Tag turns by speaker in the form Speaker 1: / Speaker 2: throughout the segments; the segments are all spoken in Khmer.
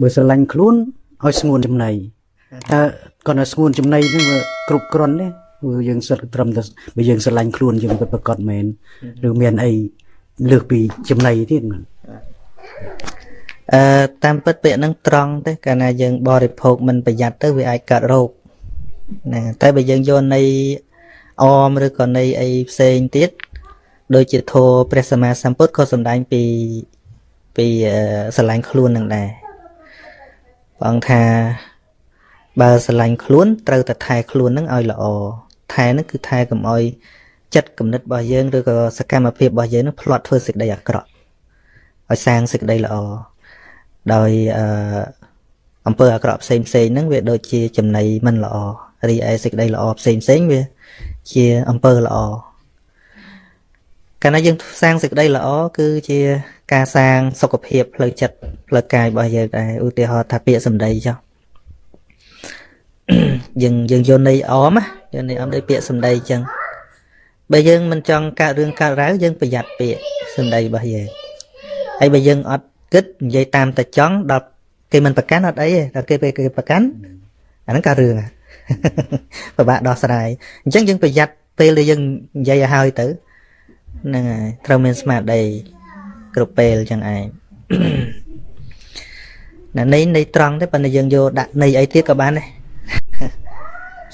Speaker 1: បើស្រឡាញ់ខ្លួនឲ្យស្ងួនចំណៃតើគាត់ឲ្យស្ងួនចំណៃហ្នឹងវាគ្រប់គ្រាន់ទេព្រោះយើងសិតត្រឹមតែបើយើងស្រឡាញ់ខ្លួនយើងពិតប្រកបមែនឬមានអីលើសពីចំណៃទៀតហ្នឹង
Speaker 2: អឺតាមពិតពាក្យហ្នឹងត្រង់ទេកាលណាយើងបរិភោគមិនប្រយ័ត្នទៅវាអាចកើតរោគណាតែបើយើងយកនៃអមឬក៏នៃអីផ្សេងទៀតដូចជាធម៌ព្រះសម្មាសម្ពុទ្ធក៏សម្ដែងពីពីអឺស្រឡាញ់ខ្លួននឹងដែរ ព្រះអង្គថាបើស្រឡាញ់ខ្លួនត្រូវតែថែខ្លួននឹងឲ្យល្អថែនឹងគឺថែកុំឲ្យចិត្តគំនិតរបស់យើងឬក៏សកម្មភាពរបស់យើងនឹងផ្លាត់ធ្វើសេចក្តីអាក្រក់ឲ្យសាងសេចក្តីល្អដោយអឺអំពើអាក្រក់ផ្សេងផ្សេងហ្នឹងវាដូចជាចំណៃមិនល្អរីឯសេចក្តីល្អផ្សេងផ្សេងវាជាអំពើល្អ កាលណាយើងសាងសេចក្តីល្អគឺជាការសាងសុខភាពផ្លូវចិត្តផ្លូវកាយរបស់យើងដែរឧទាហរណ៍ថាពាក្យសម្ដីចុះយើងយើងយកន័យអមណាយកន័យអមដោយពាក្យសម្ដីអញ្ចឹងបើយើងមិនចង់កើតរឿងកើតរ៉ាវយើងប្រយ័ត្នពាក្យសម្ដីរបស់យើងហើយបើយើងអត់គិតនិយាយតាមតែចង់ដល់គេមិនប្រកាន់អត់អីទេដល់គេពេលគេប្រកាន់អាហ្នឹងកើតរឿងហ่ะពិបាកដោះស្រាយអញ្ចឹងយើងប្រយ័ត្នពេលដែលយើងនិយាយឲ្យហើយទៅ ហ្នឹងហើយត្រូវមានស្មារតីគ្រប់ពេលអញ្ចឹងឯងណានៃនៃត្រង់ទេប៉ុន្តែយើងយកដាក់នៃអីទៀតក៏បានដែរ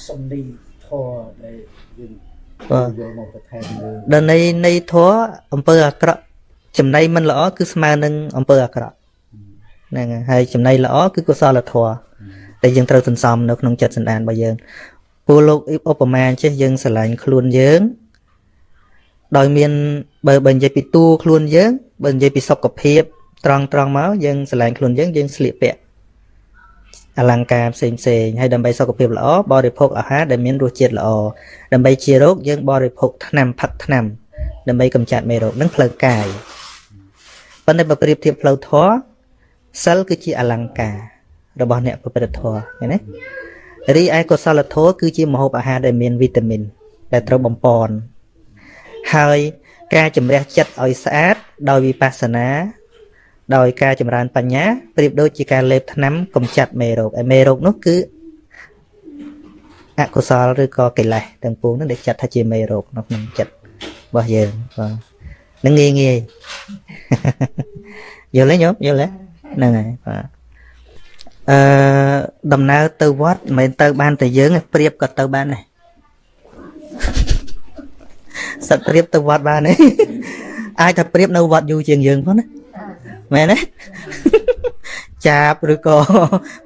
Speaker 1: សំដីធរដែលយើង
Speaker 2: បាទ
Speaker 1: យកមកបន្ថែមលើ
Speaker 2: ដល់នៃនៃធัวអំពើអាក្រក់ចំណៃមិនល្អគឺស្មើនឹងអំពើអាក្រក់ហ្នឹងហើយហើយចំណៃល្អគឺកុសលធម៌ដែលយើងត្រូវសន្សំនៅក្នុងចិត្តសន្តានរបស់យើងពូលោកឧបមាអញ្ចេះយើងស្រឡាញ់ខ្លួនយើង ដោយមានបើបើនិយាយពីតួខ្លួនយើងបើនិយាយពីសុខភាពត្រង់ត្រង់មកយើងស្រឡាញ់ខ្លួនយើងយើងស្លៀកពាក់អលង្ការផ្សេងផ្សេងហើយដើម្បីសុខភាពល្អបរិភោគអាហារដែលមានរសជាតិល្អដើម្បីជារោគយើងបរិភោគថ្នាំផឹកថ្នាំ ដើម្បីកម្ចាត់មេរោគនឹងផ្លូវកាយប៉ុន្តែបើប្រៀបធៀបផ្លូវធម៌សិលគឺជាអលង្ការរបស់អ្នកប្រព្រឹត្តធម៌ឃើញទេរីឯកុសលធម៌គឺជាម្ហូបអាហារដែលមានវីតាមីនដែលត្រូវបំពន់ ហើយការជំរះចិត្តឲ្យស្អាតដោយវិបស្សនា ដោយការចម្រើនបញ្ញាប្រៀបដូចជាការលេបថ្នាំកម្ចាត់មេរោគហើយមេរោគនោះគឺអកុសលឬក៏កិលេសទាំងពួងនោះដែលចាត់ថាជាមេរោគនៅក្នុងចិត្តរបស់យើងបាទនឹងងាយងាយយល់ទេញោមយល់ទេហ្នឹងហើយបាទអឺដំណើរទៅវត្តមិនមែនទៅបានតែយើងទេប្រៀបក៏ទៅបានដែរ សឹកប្រៀបទៅវត្តបានទេអាចថាប្រៀបនៅវត្តយូរជាងយើងផងណាមែនទេចាបឬក៏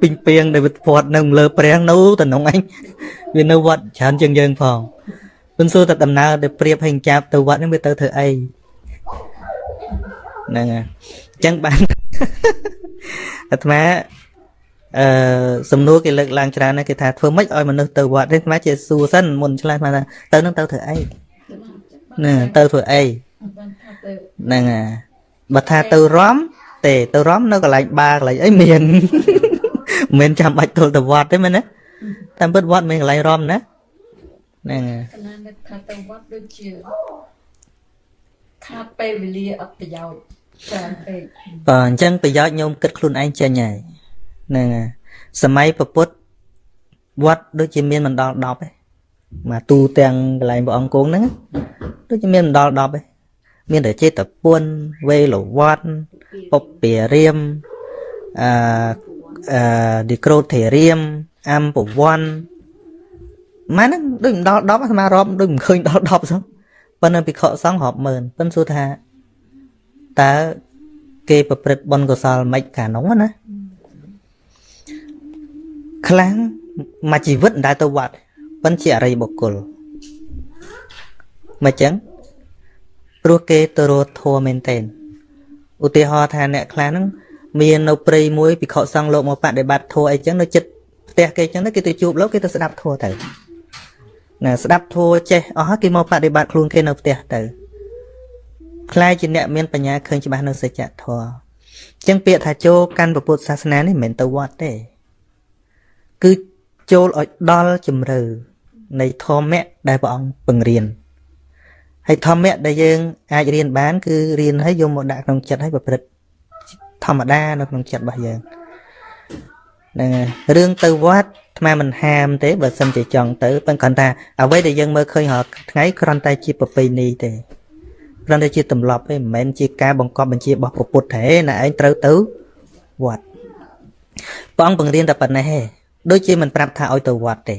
Speaker 2: ពីងពីងដែលវាធាត់នៅលើព្រះនៅតំណងអញវានៅវត្តច្រើនជាងយើងផងមិនសួរតែដំណើរដែលប្រៀបឲ្យចាប់ទៅវត្តហ្នឹងវាទៅធ្វើអីហ្នឹងហើយអញ្ចឹងបានអាត្មាអឺសំណួរគេលើកឡើងច្រើនណាស់គេថាធ្វើម៉េចឲ្យមនុស្សទៅវត្តនេះអាត្មាជាសួរសិនមុនឆ្លើយអាត្មាថាទៅនឹងទៅធ្វើអី ណាទៅធ្វើអីហ្នឹងហើយបើថាទៅរំទេទៅរំនៅកន្លែងបារកន្លែងអីមានមិនមែនចាំបាច់ទល់ទៅវត្តទេមែនទេតាមពិតវត្តមានកន្លែងរំណាហ្នឹងហើយក
Speaker 3: ណ្ណានឹកថាទៅវត្តដូចជាខាតពេលវេលាអត់ប្រយោជន៍ច្រើនពេក
Speaker 2: បាទអញ្ចឹងប្រយោជន៍ញោមគិតខ្លួនឯងចេញហើយហ្នឹងហើយសម័យពពុទ្ធវត្តដូចជាមានមិនដល់10ទេ មកទូទាំងកន្លែងព្រះអង្គគង់ហ្នឹងដូចជាមានមិនដល់10ទេមានតែចេតពុនវេលវត្តពុពពារាមអឺអឺឌីក្រូធេរាមអំពវ័នម៉ែហ្នឹងដូចមិនដល់10អាត្មារាប់ដូចមិនឃើញដល់10សោះប៉ុន្តែភិក្ខុសង្ឃរាប់ម៉ឺនប៉ុន្តែសួរថាតើគេប្រព្រឹត្តបុណ្យកុសលមិនកាលនោះណាខ្លាំងមួយជីវិតមិនដែលទៅវត្ត ប៉ុន្តែជាអរិយបុគ្គលមិនចឹងព្រោះគេទៅរត់ធัวមែនតេនឧទាហរណ៍ថាអ្នកខ្លះហ្នឹងមាននៅព្រៃមួយភិក្ខុសង្ឃលោកមកបដិបត្តិធัวអីចឹងនៅចិត្តផ្ទះគេចឹងទៅគេទៅជួបលោកគេទៅស្ដាប់ធัวទៅណាស្ដាប់ធัวចេះអស់ហើយគេមកបដិបត្តិខ្លួនគេនៅផ្ទះទៅខ្លាយជាអ្នកមានបញ្ញាឃើញច្បាស់នៅសច្ចធម៌អញ្ចឹងពាក្យថាចូលកាន់ពុទ្ធសាសនានេះមិនមែនទៅវត្តទេគឺចូលឲ្យដល់ជំរឿ នៃធម៌ដែលព្រះអង្គពង្រៀនហើយធម៌ដែលយើងអាចរៀនបាន គឺរៀនហើយយកមកដាក់ក្នុងចិត្តហើយប្រព្រឹត្តធម្មតានៅក្នុងចិត្តរបស់យើងហ្នឹងហើយរឿងទៅវត្តអាត្មាមិនហាមទេបើសិនជាចង់ទៅប៉ុន្តែគ្រាន់ថាអ្វីដែលយើងមើលឃើញរាល់ថ្ងៃគ្រាន់តែជាប្រពៃណីទេគ្រាន់តែជាទម្លាប់ទេមិនមែនជាការបង្កប់បញ្ជារបស់ព្រះពុទ្ធទេណាឯងត្រូវទៅវត្តព្រះអង្គបង្រៀនតែប៉ុណ្ណេះទេដូចជាមិនប្រាប់ថាឲ្យទៅវត្តទេ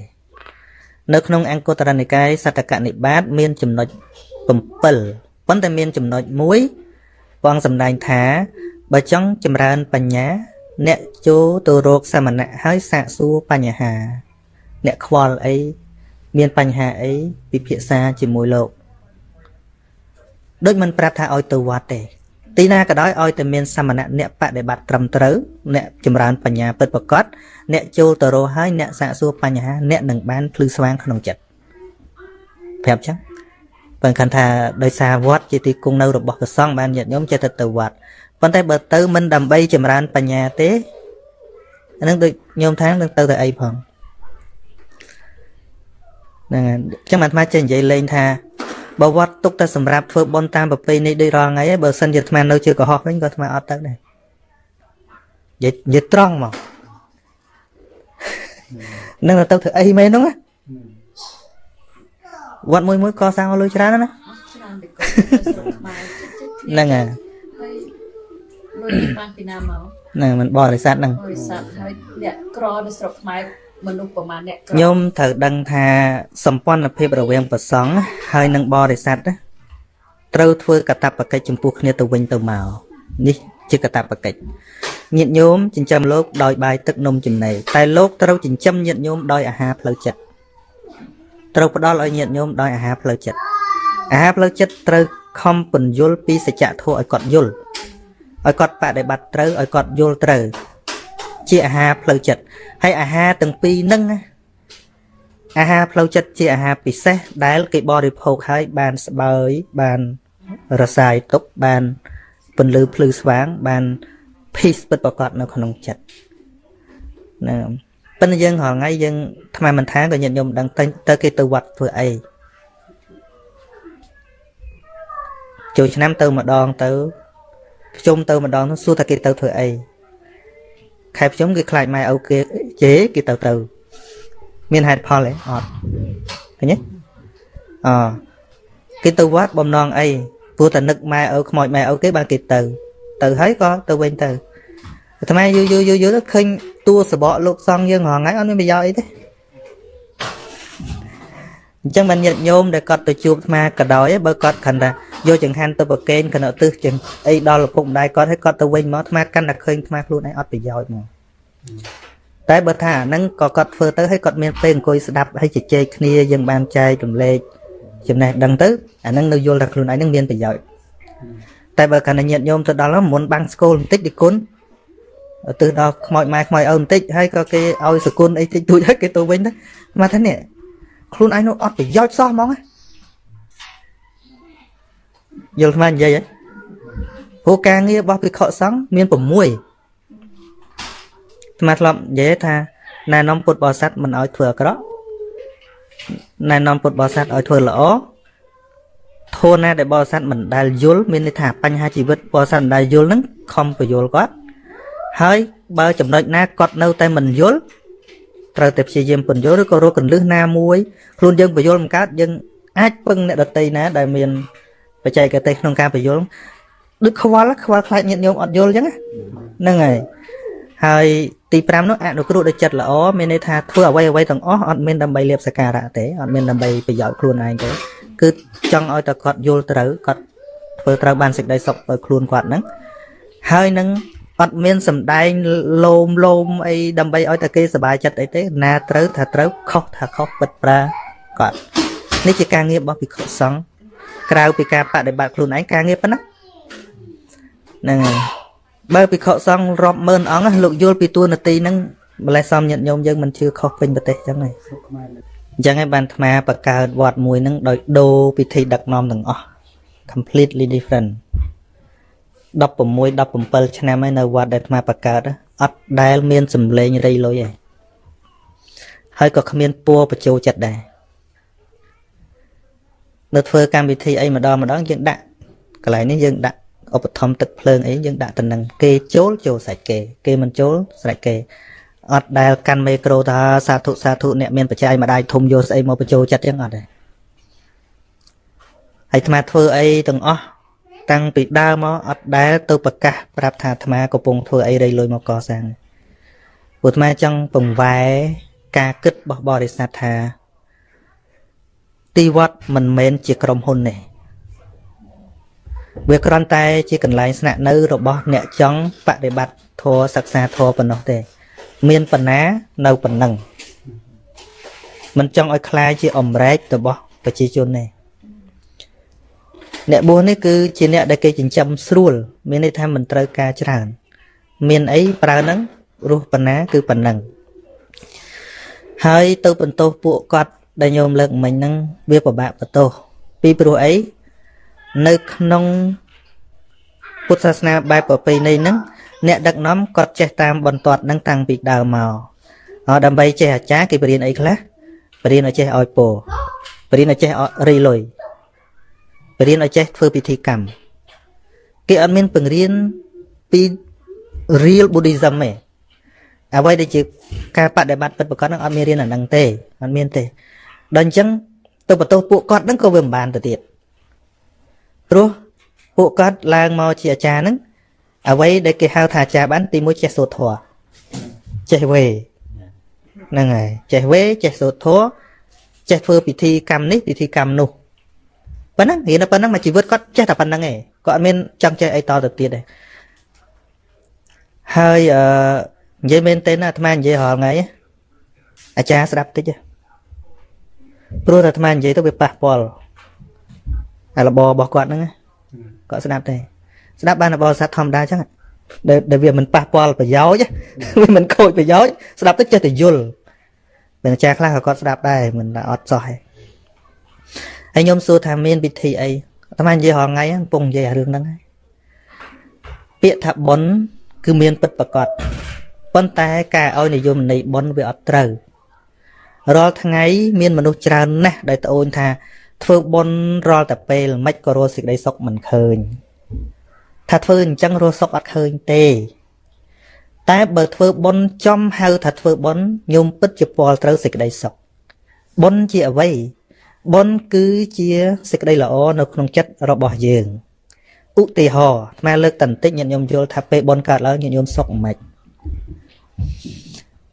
Speaker 2: នៅក្នុងអង្គតរនិកាយសតកនិបាតមានចំណុច7ប៉ុន្តែមានចំណុចមួយព្រះអង្គសម្ដែងថាបើចង់ចម្រើនបញ្ញា អ្នកចូលទៅរកសមណៈហើយសាកសួរបញ្ហា អ្នកខ្វល់អីមានបញ្ហាអីពិភាក្សាជាមួយលោកដូចមិនប្រាប់ថាឲ្យទៅវត្តទេ ទីណាក៏ដោយឲ្យតែមានសមណៈអ្នកបដិបត្តិត្រឹមត្រូវអ្នកចម្រើនបញ្ញាពិតប្រាកដអ្នកចូលទៅរកហើយអ្នកសាកសួរបញ្ហាអ្នកនឹងបានភ្លឺស្វាងក្នុងចិត្តប្រាប់ចឹងបើគិតថាដោយសារវត្តជាទីគង់នៅរបស់ព្រះសង្ឃបានញាតិញោមចេះតែទៅវត្តប៉ុន្តែបើទៅមិនដើម្បីចម្រើនបញ្ញាទេអានឹងដូចញោមថានឹងទៅទៅអីផងហ្នឹងហើយអញ្ចឹងអាត្មាចេះនិយាយលេងថា បើវត្តទុកតែសម្រាប់ធ្វើបុណ្យតាមប្រពៃណីដូចរាល់ថ្ងៃឯងបើសិនជាអាត្មានៅជាកុហកវិញក៏អាត្មាអត់ទៅដែរនិយាយនិយាយត្រង់មកនឹងទៅធ្វើអីមែនហ្នឹងណាវត្តមួយមួយកសាងឲ្យលុយច្រើនណាស់ណា
Speaker 3: ច្រើនតែគាត់ស្រុកខ្មែរ
Speaker 2: ហ្នឹងហើយ
Speaker 3: ហើយលុយបានពីណាមក
Speaker 2: ហ្នឹងមិនបរិស័ទហ្នឹង
Speaker 3: បរិស័ទហើយអ្នកក្រនៅស្រុកខ្មែរ មនុស្សប្រមាណអ្នកក្រ
Speaker 2: ញោមត្រូវដឹងថាសម្ព័ន្ធភាពរវាងប្រសង់ហើយនិងបរិស័ទណាត្រូវធ្វើកតបកិច្ចចំពោះគ្នាទៅវិញទៅមកនេះជាកតបកិច្ចញាតិញោមចិញ្ចឹមលោកដោយបាយទឹកនំចំណីតែលោកត្រូវចិញ្ចឹមញាតិញោមដោយអាហារផ្លូវចិត្តត្រូវផ្ដល់ឲ្យញាតិញោមដោយអាហារផ្លូវចិត្តអាហារផ្លូវចិត្តត្រូវខំពន្យល់ពីសច្ចធម៌ឲ្យគាត់យល់ឲ្យគាត់បដិបត្តិត្រូវឲ្យគាត់យល់ត្រូវ ជាអាហារផ្លូវចិត្តហើយអាហារទាំងពីរហ្នឹងណាអាហារផ្លូវចិត្តជាអាហារពិសេសដែល គេបរិភោគហើយបានស្បើយបានរសាយទុកបានពន្លឺភ្លឺស្វាង បាន peace ពិតប្រាកដនៅក្នុងចិត្តណាប៉ុន្តែយើងរាល់ថ្ងៃយើងថ្មមិនថាក៏ញាតិញោមដឹងទៅទៅគេទៅវត្តធ្វើអីចូលឆ្នាំទៅម្ដងទៅប្រជុំទៅម្ដងទៅសួរថាគេទៅធ្វើអី ខែប្រជុំគេខ្លាចម៉ែឪគេជេគេទៅទៅមានហេតុផលទេអត់ឃើញទេអគេទៅវត្តបំណងអីព្រោះតែនឹកម៉ែឪខ្មោចម៉ែឪគេបានគេទៅ ទៅហើយក៏ទៅវិញទៅអាត្មាយូរយូរយូរយូរទៅឃើញតួសបកលោកសង្ឃយើងរងថ្ងៃអត់មានប្រយោជន៍អីទេ អញ្ចឹងបានញាតិញោមដែលគាត់ទៅជួបអាត្មាក៏ដោយបើគាត់ខិនថាយកចង្ហាន់ទៅប្រកេនកណោទឹះចឹងអីដល់ឪពុកម្ដាយគាត់ឲ្យគាត់ទៅវិញមកអាត្មាកាន់តែឃើញអាត្មាខ្លួនឯងអត់ប្រយោជន៍មកតែបើថាអាហ្នឹងក៏គាត់ធ្វើទៅឲ្យគាត់មានពេលអង្គុយស្ដាប់ឲ្យជជែកគ្នាយើងបានចែករំលែកចំណេះដឹងទៅអាហ្នឹងនៅយល់ថាខ្លួនឯងហ្នឹងមានប្រយោជន៍តែបើកាន់តែញាតិញោមទៅដល់ហ្នឹងមុនបាំងស្គលបន្តិចទីគុណទៅដល់ខ្មោចម៉ែខ្មោចឪបន្តិចហើយក៏គេឲ្យសគុណអីតិចតួចហើយគេទៅវិញទៅមកថានេះ ខ្លួនឯងនោះអត់ប្រយោជន៍សោះហ្មងណាយល់ស្មាននិយាយហ៎ព្រោះការងាររបស់ភិក្ខុសង្ឃមាន6ស្មាធ្លាប់និយាយថាណែនាំពុទ្ធបរិស័ទមិនឲ្យធ្វើអាក្រក់ណែនាំពុទ្ធបរិស័ទឲ្យធ្វើល្អធនណាដែលបរិស័ទមិនដែលយល់មានន័យថាបញ្ហាជីវិតបរិស័ទមិនដែលយល់ហ្នឹងខំបញ្យល់គាត់ហើយបើចំណុចណាគាត់នៅតែមិនយល់ ត្រូវតែព្យាយាមពន្យល់ឬក៏រកកន្លឹះណាមួយខ្លួនយើងបញ្យល់មិនកើតយើងអាចពឹងអ្នកដតីណាដែលមានបច្ចេកទេសក្នុងការបញ្យល់ដូចខ្វល់ខ្វល់ខ្លាចញាតិញោមអត់យល់អញ្ចឹងហ្នឹងហើយហើយទី5នោះអនុគ្រោះដោយចិត្តល្អមានន័យថាធ្វើអ្វីអ្វីទាំងអស់អត់មានដើម្បីលៀបសក្ការៈទេអត់មានដើម្បីប្រយោជន៍ខ្លួនឯងទេគឺចង់ឲ្យតែគាត់យល់ត្រូវគាត់ធ្វើត្រូវបានសេចក្តីសុខទៅខ្លួនគាត់ហ្នឹងហើយនឹង អត់មានសំដែងលោមលោមអីដើម្បីឲ្យតែគេសប្បាយចិត្តអីទេណាត្រូវថាត្រូវខុសថាខុសពិតប្រាគាត់នេះជាការងាររបស់ភិក្ខុសង្ឃក្រៅពីការបដិបត្តិខ្លួនឯងការងារប៉ុណ្ណាហ្នឹងហើយបើភិក្ខុសង្ឃរាប់ម៉ឺនអង្គណាលោកយល់ពីទួនាទីហ្នឹងម្លេះសំញាតិញោមយើងមិនជឿខុសពេញប្រទេសចឹងហើយអញ្ចឹងហើយបានអាត្មាបង្កើតវត្តមួយហ្នឹងដោយដូរពិធីដឹកនាំទាំងអស់ completely different 16 17ឆ្នាំហើយនៅវត្តដែលអាត្មាបង្កើតអត់ដែលមានសម្លេងរៃលុយទេហើយក៏គ្មានពួរបញ្ចូលចិត្តដែរនៅធ្វើកម្មវិធីអីម្ដងម្ដងយើងដាក់កន្លែងនេះយើងដាក់ឧបត្ថម្ភទឹកភ្លើងអីយើងដាក់តំណឹងគេចូលចូលស្រេចគេ គេមិនចូលស្រេចគេអត់ដែលកាន់មេក្រូថាសាធុសាធុអ្នកមានបច្ច័យម្ដាយធំយកស្អីមកបញ្ចូលចិត្តចឹងអត់ទេហើយអាត្មាធ្វើអីទាំងអស់ តាំងពីដើមមកអត់ដែលទៅប្រកាសប្រាប់ថាអាត្មាកំពុងធ្វើអីរៃលុយមកកសាងព្រោះអាត្មាចង់ពង្វែការគិតរបស់បរិស័ទថា ទីវត្តមិនមែនជាក្រុមហ៊ុនទេវាគ្រាន់តែជាកន្លែងស្នាក់នៅរបស់អ្នកចង់បប្រតិបត្តិធម៌សិក្សាធម៌ប៉ុណ្ណោះទេ មានប៉ុណ្ណានៅប៉ុណ្ណឹងមិនចង់ឲ្យคล้ายជាអមរែករបស់ប្រជាជនទេ អ្នកបួសនេះគឺជាអ្នកដែលគេចិញ្ចឹមស្រួល មានន័យថាមិនត្រូវការច្រើន មានអីប្រើហ្នឹងរស់ប៉ុណ្ណាគឺប៉ុណ្ណឹងហើយទៅបន្ទោសពួកគាត់ដែលញោមលើកមិញហ្នឹងវាពិបាកបន្ទោសពីព្រោះអីនៅក្នុងពុទ្ធសាសនាបែបប្រពៃណីហ្នឹងអ្នកដឹកនាំគាត់ចេះតាមបន្ទាត់ហ្នឹងតាំងពីដើមមកអត់ដើម្បីចេះអាចារ្យគេបរៀនអីខ្លះបរៀនឲ្យចេះឲ្យពោបរៀនឲ្យចេះរីលុយ បរៀនឲ្យចេះធ្វើពិធីកម្មគេអត់មានបង្រៀនពី real buddhism ទេអ្វីដែលជាការបដិបត្តិពិតប្រាកដហ្នឹងអត់មានរៀនអាហ្នឹងទេអត់មានទេដល់អញ្ចឹងទៅបន្ទោសពួកគាត់ហ្នឹងក៏វាមិនបានទៅទៀតព្រោះពួកគាត់ឡើងមកជាអាចារ្យហ្នឹងអ្វីដែលគេហៅថាអាចារ្យបានទីមួយចេះសូត្រធម៌ចេះវេហ្នឹងហើយចេះវេចេះសូត្រធម៌ចេះធ្វើពិធីកម្មនេះពិធីកម្មនោះ ប៉ុណ្ណឹងរៀនតែប៉ុណ្ណឹងមកជីវិតគាត់ចេះតែប៉ុណ្ណឹងឯងគាត់អត់មានចង់ចេះអីតទៅទៀតទេហើយអឺនិយាយមែនទេណាអាត្មានិយាយរាល់ថ្ងៃអាចារ្យស្ដាប់តិចព្រោះតែអាត្មានិយាយទៅវាប៉ះពាល់អារបរបស់គាត់ហ្នឹងគាត់ស្ដាប់ទេស្ដាប់បានបរិស័ទធម្មតាចឹងដែលដែលវាមិនប៉ះពាល់ប្រយោជន៍វាមិនខូចប្រយោជន៍ស្ដាប់ទៅចេះតែយល់មានអាចារ្យខ្លះក៏គាត់ស្ដាប់ដែរមិនថាអត់សោះទេ ហើយខ្ញុំសួរថាមានពិធីអីអាត្មានិយាយរាល់ថ្ងៃកំពុងនិយាយរឿងហ្នឹងហើយពាក្យថាប៉ុនគឺមានពិតប្រកបប៉ុន្តែការឲ្យនិយមន័យប៉ុនវាអត់ត្រូវរាល់ថ្ងៃមានមនុស្សច្រើនណាស់ដែលត្អូញថាធ្វើបុណ្យរាល់តែពេលមិនក៏រស់សេចក្តីសុខមិនឃើញថាធ្វើអញ្ចឹងរស់សុខអត់ឃើញទេ តែបើធ្វើបុណ្យចំហៅថាធ្វើបុណ្យញោមពិតជាពលត្រូវសេចក្តីសុខបុណ្យជាអ្វី បុណ្យគឺជាសេចក្តីល្អនៅក្នុងចិត្តរបស់យើងឧទាហរណ៍ថ្មលើកតន្តិចញាតិញោមយល់ថាពេលបុណ្យកើតឡើងញាតិញោមសុខមិន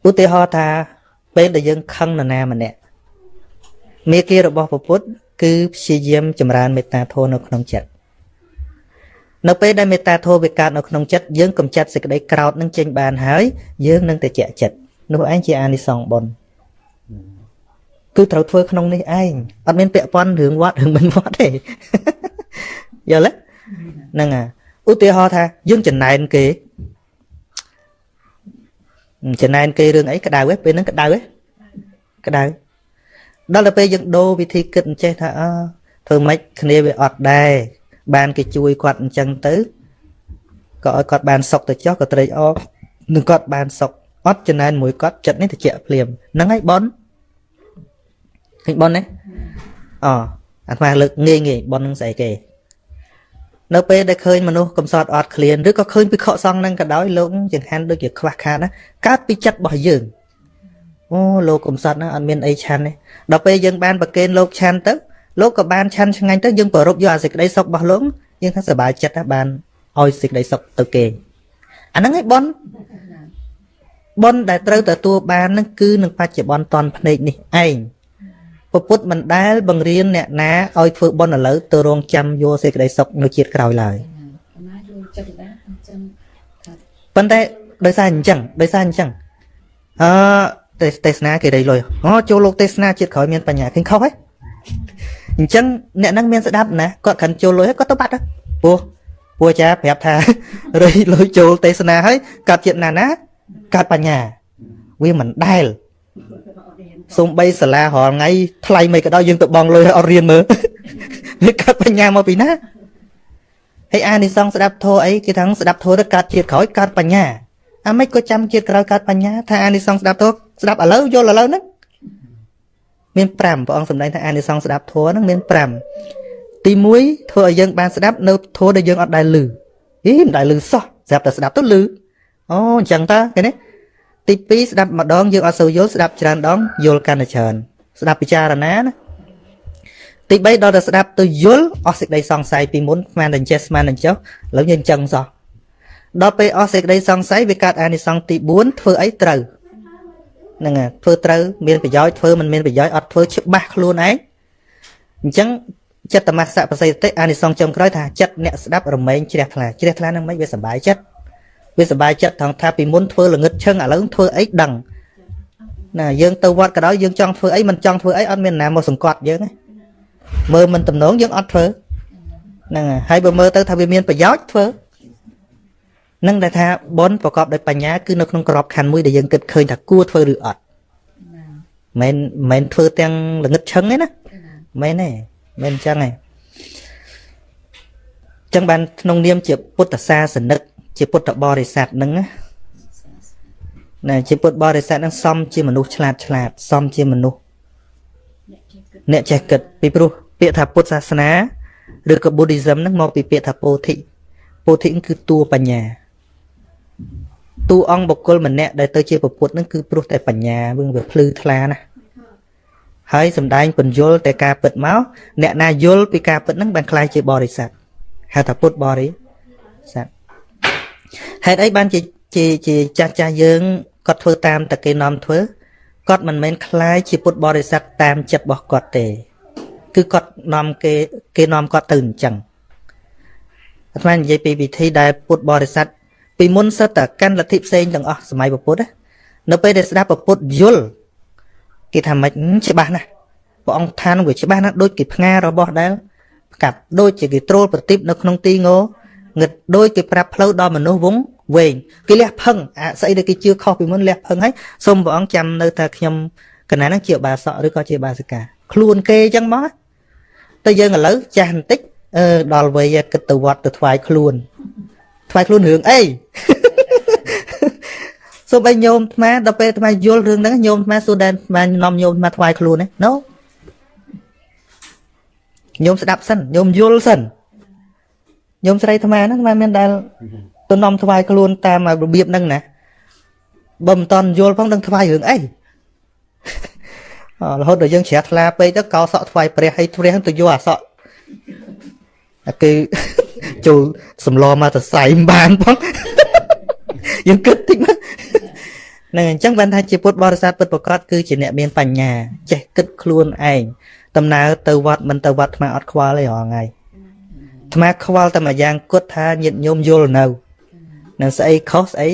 Speaker 2: ឧទាហរណ៍ថាពេលដែលយើងខឹងនរណាម្នាក់មេគារបស់ពពុទ្ធគឺព្យាយាមចម្រើនមេត្តាធម៌នៅក្នុងចិត្តនៅពេលដែលមេត្តាធម៌វាកើតនៅក្នុងចិត្តយើងកំចាត់សេចក្តីក្រោធនឹងចេញបានហើយយើងនឹងតែជាចិត្តនោះឯងជាអានិសង្សបុណ្យ គឺត្រូវធ្វើក្នុងនេះឯងអត់មានពាក់ព័ន្ធរឿងវត្តរឿងមិនវត្តទេយល់ទេហ្នឹងហើយឧទាហរណ៍ថាយើងចំណែនគេចំណែនគេរឿងអីក្តៅហ៎ពេលហ្នឹងក្តៅហ៎ក្តៅដល់ទៅពេលយើងដូរវិធីគិតអញ្ចេះថាអើធ្វើម៉េចគ្នាវាអត់ដែរបានគេជួយគាត់អញ្ចឹងទៅក៏ឲ្យគាត់បានសុខទៅចុះក៏ត្រេកអរនឹងគាត់បានសុខអត់ចំណែនមួយគាត់ចិត្តនេះតិចភ្លាមហ្នឹងហើយប៉ុន ឃើញប៉ុនទេអអាត្មាលើកងាយងាយប៉ុននឹងស្អីគេនៅពេលដែលឃើញមនុស្សកំសត់អត់ឃ្លានឬក៏ឃើញពិខុសង្ឃនឹងក៏ដោយលោកចង្ហាន់ដូចជាខ្វះខាតណាកើតពីចិត្តរបស់យើងអូលោកកំសត់ណាអត់មានអីឆាន់ទេដល់ពេលយើងបានប្រកេនលោកឆាន់ទៅលោកក៏បានឆាន់ឆ្ងាញ់ទៅយើងប្ររពយកអាសេចក្តីសុខរបស់លោកយើងថាសប្បាយចិត្តណាបានឲ្យសេចក្តីសុខទៅគេអាហ្នឹងឯងប៉ុនប៉ុនដែលត្រូវទទួលបាននឹងគឺនឹងបច្ចុប្បន្នតនភ្នែកនេះឯង ពពុទ្ធមិនដែលបង្រៀនអ្នកណាឲ្យធ្វើប៉ុនឥឡូវទៅរងចាំយកសេចក្តីសុខនៅជាតិក្រោយឡើយប៉ុន្តែដោយសារអញ្ចឹងដោយសារអញ្ចឹងអឺទេសនាគេរៃលុយអូចូលលោកទេសនាជាតិក្រោយមានបញ្ញាឃើញខុសហ៎អញ្ចឹងអ្នកហ្នឹងមានស្ដាប់ណាគាត់ខាន់ចូលលុយហើយគាត់ទៅបាត់ពោះពូអាចារ្យប្រាប់ថារៃលុយចូលទេសនាហើយកាត់ជាតិណាណាកាត់បញ្ញាវាមិនដែល សំបីសាលារាល់ថ្ងៃថ្លៃមិនក៏ដោយយើងទៅបងលុយឲ្យអត់រៀនមើលវាកាត់បញ្ញាមកពីណាហើយអានិសងស្ដាប់ធោអីគេថាស្ដាប់ធោទៅកាត់ជាតិក្រោយកាត់បញ្ញាអាមិនក៏ចាំជាតិក្រោយកាត់បញ្ញាថាអានិសងស្ដាប់ធោស្ដាប់ឥឡូវយល់ឥឡូវហ្នឹងមាន5ព្រះអង្គសម្ដែងថាអានិសង្សស្ដាប់ធម៌ហ្នឹងមាន5ទី1ធ្វើឲ្យយើងបានស្ដាប់នៅធម៌ដែលយើងអត់ដែលឮហីមិនដែលឮសោះស្រាប់តែស្ដាប់ទៅឮអូអញ្ចឹងតើឃើញ ទេទី2ស្ដាប់ម្ដងយើងអត់សូវយល់ស្ដាប់ច្រើនដងយល់កាន់តែច្រើនស្ដាប់ពិចារណាណាទី3ដល់តែស្ដាប់ទៅយល់អស់សេចក្តីសង្ស័យពីមុនស្មានតែចេះស្មានតែចុះឥឡូវយើងអញ្ចឹងសោះដល់ពេលអស់សេចក្តីសង្ស័យវាកើតអានិសង្សទី4ធ្វើអីត្រូវហ្នឹងហើយធ្វើត្រូវមានប្រយោជន៍ធ្វើមិនមានប្រយោជន៍អត់ធ្វើច្បាស់ខ្លួនឯងអញ្ចឹងចិត្តតមសៈបសិទ្ធិអានិសង្សចុងក្រោយថាចិត្តអ្នកស្ដាប់រមែងជ្រះថ្លាជ្រះថ្លានឹងមិនវាសុបាយចិត្ត វាសុបាយចិត្តថងថាពីមុនធ្វើល្ងឹតឈឹងឥឡូវធ្វើអីដឹងណាយើងទៅវត្តក៏ដោយយើងចង់ធ្វើអីមិនចង់ធ្វើអីអត់មានណាមកសង្កត់យើងទេមើលមិនតំណងយើងអត់ធ្វើហ្នឹងហើយហើយបើមើលទៅថាវាមានប្រយោជន៍ធ្វើនឹងដែលថាបនប្រកបដោយបញ្ញាគឺនៅក្នុងក្របខណ្ឌមួយដែលយើងគិតឃើញថាគួរធ្វើឬអត់មិនមិនធ្វើទាំងល្ងឹតឈឹងទេណាមិនទេមិនអញ្ចឹងទេចឹងបានក្នុងនាមជាពុទ្ធសាសនិក ជាពុទ្ធបរិស័ទហ្នឹងណាណាជាពុទ្ធបរិស័ទហ្នឹងសំជាមនុស្សឆ្លាតឆ្លាតសំជាមនុស្សអ្នកចេះគិតពីព្រោះពាក្យថាពុទ្ធសាសនាឬក៏ Buddhism ហ្នឹងមកពីពាក្យថាពោធិពោធិគឺតួបញ្ញាតួអង្គបុគ្គលម្នាក់ដែលទៅជាពុទ្ធហ្នឹងគឺព្រោះតែបញ្ញាវិញវាភ្លឺថ្លាណាហើយសំដែងពន្យល់តែការពិតមកអ្នកណាយល់ពីការពិតហ្នឹងបានខ្លាយជាបរិស័ទហៅថាពុទ្ធបរិស័ទ ហេតុអីបានជាជាជាចាស់ចាស់យើងគាត់ធ្វើតាមតែគេនាំធ្វើគាត់មិនមែនខ្លាយជាពុទ្ធបរិស័ទតាមចិត្តរបស់គាត់ទេ គឺគាត់នាំគេគេនាំគាត់ទៅអញ្ចឹងអាត្មានិយាយពីវិធីដែលពុទ្ធបរិស័ទពីមុនសិតតែកាន់លទ្ធិផ្សេងទាំងអស់សម័យពុទ្ធនៅពេលដែលស្ដាប់ពុទ្ធយល់គេថាម៉េចច្បាស់ណាស់ព្រះអង្គថានឹងវាច្បាស់ណាស់ដូចគេផ្ងារបស់ដែលផ្កាប់ដូចជាគេត្រូលប្រទីបនៅក្នុងទីង ងឹតដូចគេប្រាប់ផ្លូវដល់មនុស្សវងវែងគេលះផឹងអាស្អីដែលគេជឿខុសពីមុនលះផឹងហើយសូមព្រះអង្គចាំនៅតែខ្ញុំកណាហ្នឹងជាបាសកឬក៏ជាបាសិកាខ្លួនគេអញ្ចឹងមកតែយើងឥឡូវចាស់បន្តិចអឺដល់វ័យគិតទៅវត្តទៅថ្វាយខ្លួនថ្វាយខ្លួនរឿងអីសូមឲ្យញោមអាដល់ពេលអាយល់រឿងហ្នឹងញោមអាសួរដែនអានាំញោមអាថ្វាយខ្លួនណាណូញោមស្ដាប់សិនញោមយល់សិន ញោមស្រីអាត្មាហ្នឹងមិនមានដែលទៅនាំថ្វាយខ្លួនតាមរបៀបហ្នឹងណាបើមិនតន់យល់ផងដឹងថ្វាយរឿងអីរហូតដល់យើងជ្រះថ្លាពេកទៅកោសក់ថ្វាយព្រះហើយព្រះទៅយកអាសក់គឺចូលសំឡមកទៅសៃមិនបានផងយើងគិតតិចមកនឹងអញ្ចឹងបានថាជាពុទ្ធបរិស័ទពិតប្រកបគឺជាអ្នកមានបញ្ញាចេះគិតខ្លួនឯងដំណើរទៅវត្តមិនទៅវត្តថ្មអត់ខ្វល់ទេរងថ្ងៃ ថ្មខ្វល់តែមួយយ៉ាងគត់ថាញាតញោមយល់នៅនឹងស្អីខុសស្អី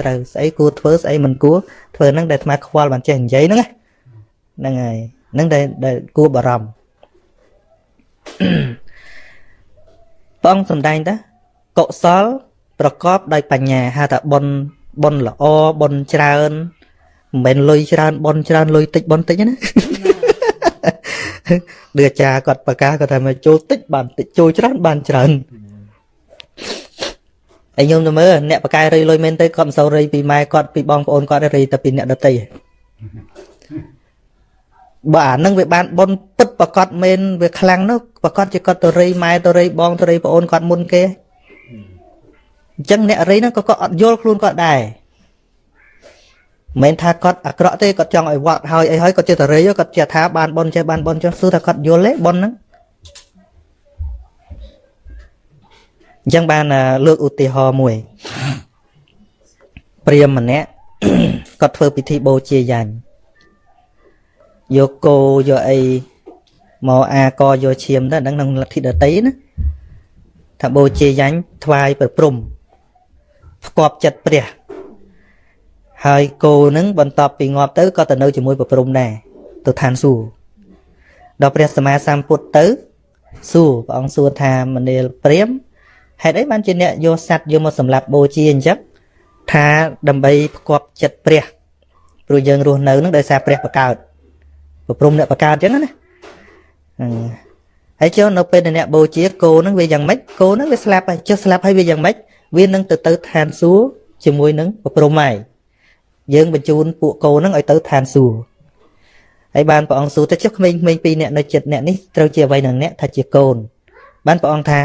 Speaker 2: ត្រូវស្អីគួរធ្វើស្អីមិនគួរធ្វើហ្នឹងដែលថ្មខ្វល់បានចេះនិយាយហ្នឹងហ្នឹងហើយហ្នឹងដែលដែលគួរបារម្ភព្រះអង្គសំដែងតាកុសល ប្រកបដោយបញ្ញាហៅថាបុណ្យបុណ្យល្អបុណ្យច្រើនមិនមែនលុយច្រើនបុណ្យច្រើនលុយតិចបុណ្យតិចណា ដូចអាចារ្យគាត់ប្រកាសគាត់ថាមកចូលតិចបានតិចចូលច្រើនបានច្រើនហើយខ្ញុំទៅមើលអ្នកប្រកាយរៃលុយមែនទៅគាត់មិនសូវរៃពីម៉ែគាត់ពីបងប្អូនគាត់រៃតែពីអ្នកដតីបើអានឹងវាបានបុនពិតប្រកបមែនវាខ្លាំងនោះប្រកបជាគាត់ទៅរៃម៉ែទៅរៃបងទៅរៃប្អូនគាត់មុនគេអញ្ចឹងអ្នករៃហ្នឹងក៏គាត់អត់យល់ខ្លួនគាត់ដែរ មិនថាគាត់អាក្រក់ទេគាត់ចង់ឲ្យវត្តហើយអីហើយគាត់ចេះតែរៃគាត់ចេះថាបានបុនចេះបានបុនចុះសួរថាគាត់យល់ទេបុនហ្នឹងអញ្ចឹងបានលើកឧទាហរណ៍មួយព្រាមម្នាក់គាត់ធ្វើពិធីបូជាយ៉ាញ់យកគោយកអីមកអាកយកឈាមទៅហ្នឹងក្នុងលទ្ធិដតីណាថាបូជាយ៉ាញ់ថ្វាយប្រព្រំផ្គប់ចិត្តព្រះ ហើយគោនឹងបន្ទាប់ពីងាប់ទៅក៏ទៅនៅជាមួយប្រព្រំដែរទៅឋានសួគ៌ដល់ព្រះសម្មាសម្ពុទ្ធទៅសួរព្រះអង្គសួរថាមនាលព្រាមហេតុអីបានជាអ្នកយកសัตว์យកមកសម្លាប់បូជាអញ្ចឹងថាដើម្បីផ្គប់ចិត្តព្រះព្រោះយើងរស់នៅនឹងដោយសារព្រះបកើតប្រព្រំអ្នកបកើតអញ្ចឹងណាហើយចុះនៅពេលដែលអ្នកបូជាគោនឹងវាយ៉ាងម៉េចគោនឹងវាស្លាប់ហើយចុះស្លាប់ហើយវាយ៉ាងម៉េចវានឹងទៅទៅឋានសួគ៌ជាមួយនឹងប្រព្រំហើយ យើងបញ្ជូនពួកគោនឹងឲ្យទៅឋានសួគ៌ហើយបានព្រះអង្គសួរទៅចុះក្មេងៗពីរអ្នកនៅចិត្តអ្នកនេះត្រូវជាអ្វីនឹងអ្នកថាជាកូន បានព្រះអង្គថា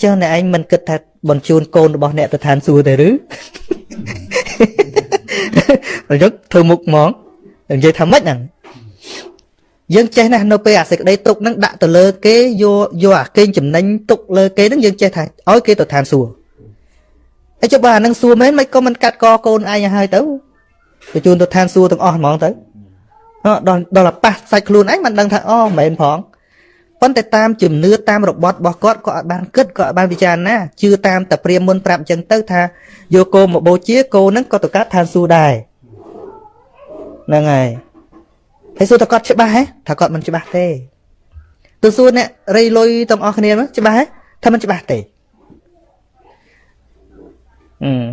Speaker 2: ចុះអ្នកឯងមិនគិតថាបញ្ជូនកូនរបស់អ្នកទៅឋានសួគ៌ទេឬប្រយុទ្ធធ្វើមុខហ្មងនិយាយថាម៉េចហ្នឹងយើងចេះណាស់នៅពេលអាសេចក្តីទុកហ្នឹងដាក់ទៅលើគេយកយកអាកេងចំណេញទុកលើគេហ្នឹងយើងចេះថាឲ្យគេទៅឋានសួគ៌ហើយចុះបើអានឹងសួរមែនមិនក៏មិនកាត់កកូនឯងឲ្យទៅ បញ្ជូនទៅឋានសួគ៌ទាំងអស់ហ្មងទៅអឺដល់ដល់ប៉ះសាច់ខ្លួនឯងមិនដឹងថាអូមិនមែនផងប៉ុន្តែតាមជំនឿតាមរបត់របស់គាត់ក៏អត់បានគិតក៏អត់បានពិចារណាជឿតាមតែព្រាមមុនប្រាប់អញ្ចឹងទៅថាយកគោមកបូជាគោហ្នឹងក៏ទៅកាត់ឋានសួគ៌ដែរហ្នឹងហើយហើយសួរតើគាត់ច្បាស់ហ៎ថាគាត់មិនច្បាស់ទេទៅសួរអ្នករៃលុយទាំងអស់គ្នាហ្នឹងច្បាស់ហ៎ថាមិនច្បាស់ទេអឺ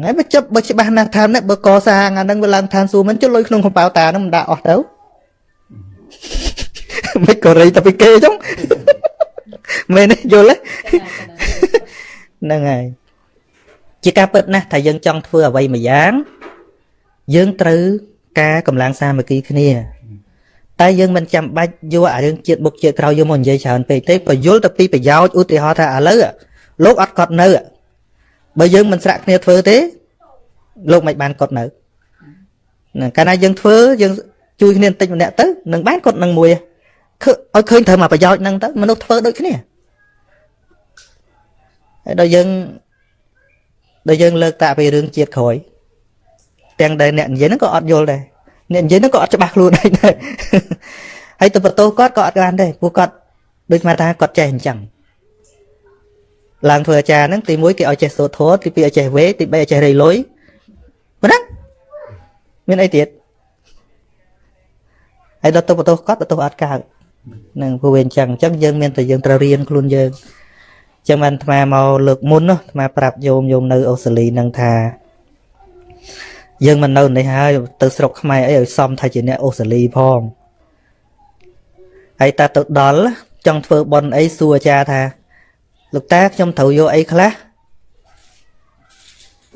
Speaker 2: ហើយបើចាប់បើច្បាស់ណាស់ថានេះបើកសាងអាហ្នឹងវាឡើងឋានសួគ៌មិនចុះលុយក្នុងកំប៉ៅតាហ្នឹងមិនដាក់អស់ទៅមិនក៏រៃតែពីគេចឹងមែនទេយល់ទេហ្នឹងហើយជាការពិតណាស់ថាយើងចង់ធ្វើអ្វីមួយយ៉ាង យើងត្រូវការកម្លាំងសាមគ្គីគ្នា តែយើងមិនចាំបាច់យកអារឿងជាតិបុកជាតិក្រោយយកមកនិយាយច្រើនពេកទេបើយល់ទៅពីប្រយោជន៍ឧទាហរណ៍ថាឥឡូវលោកអត់កត់នៅ បើយើងមិនស្រាក់គ្នាធ្វើទេ លោកមិនបានកត់នៅកាលណាយើងធ្វើយើងជួយគ្នាបន្តិចម្នាក់ទៅនឹងបានកត់នឹងមួយឲ្យឃើញត្រូវមកប្រយោជន៍ហ្នឹងទៅមនុស្សធ្វើដូចគ្នាហើយដល់យើងដល់យើងលើកតាពីរឿងជាតិក្រោយទាំងដែលអ្នកនិយាយហ្នឹងក៏អត់យល់ដែរអ្នកនិយាយហ្នឹងក៏អត់ច្បាស់ខ្លួនដែរហើយទៅបន្ទោសគាត់ក៏អត់បានដែរព្រោះគាត់ដូចមកថាគាត់ចេះអញ្ចឹង ឡើងធ្វើអាចារ្យហ្នឹងទី1គេឲ្យចេះសូត្រធម៌ទី2ឲ្យចេះវេទី3ឲ្យចេះរៃលុយប៉ុណ្ណាមានអីទៀតហើយដល់ទៅបន្ទោសគាត់បន្ទោសអត់កើតនឹងព្រោះវាអញ្ចឹងអញ្ចឹងយើងមានតែយើងត្រូវរៀនខ្លួនយើងអញ្ចឹងបានអាត្មាមកលើកមុនណាអាត្មាប្រាប់យោមយោមនៅអូស្ត្រាលីនឹងថាយើងមិននៅនេះហើយទៅស្រុកខ្មែរអីឲ្យសមថាជាអ្នកអូស្ត្រាលីផងហើយតាទៅដល់ចង់ធ្វើបន់អីសួរអាចារ្យថា លោកតាខ្ញុំត្រូវយកអីខ្លះ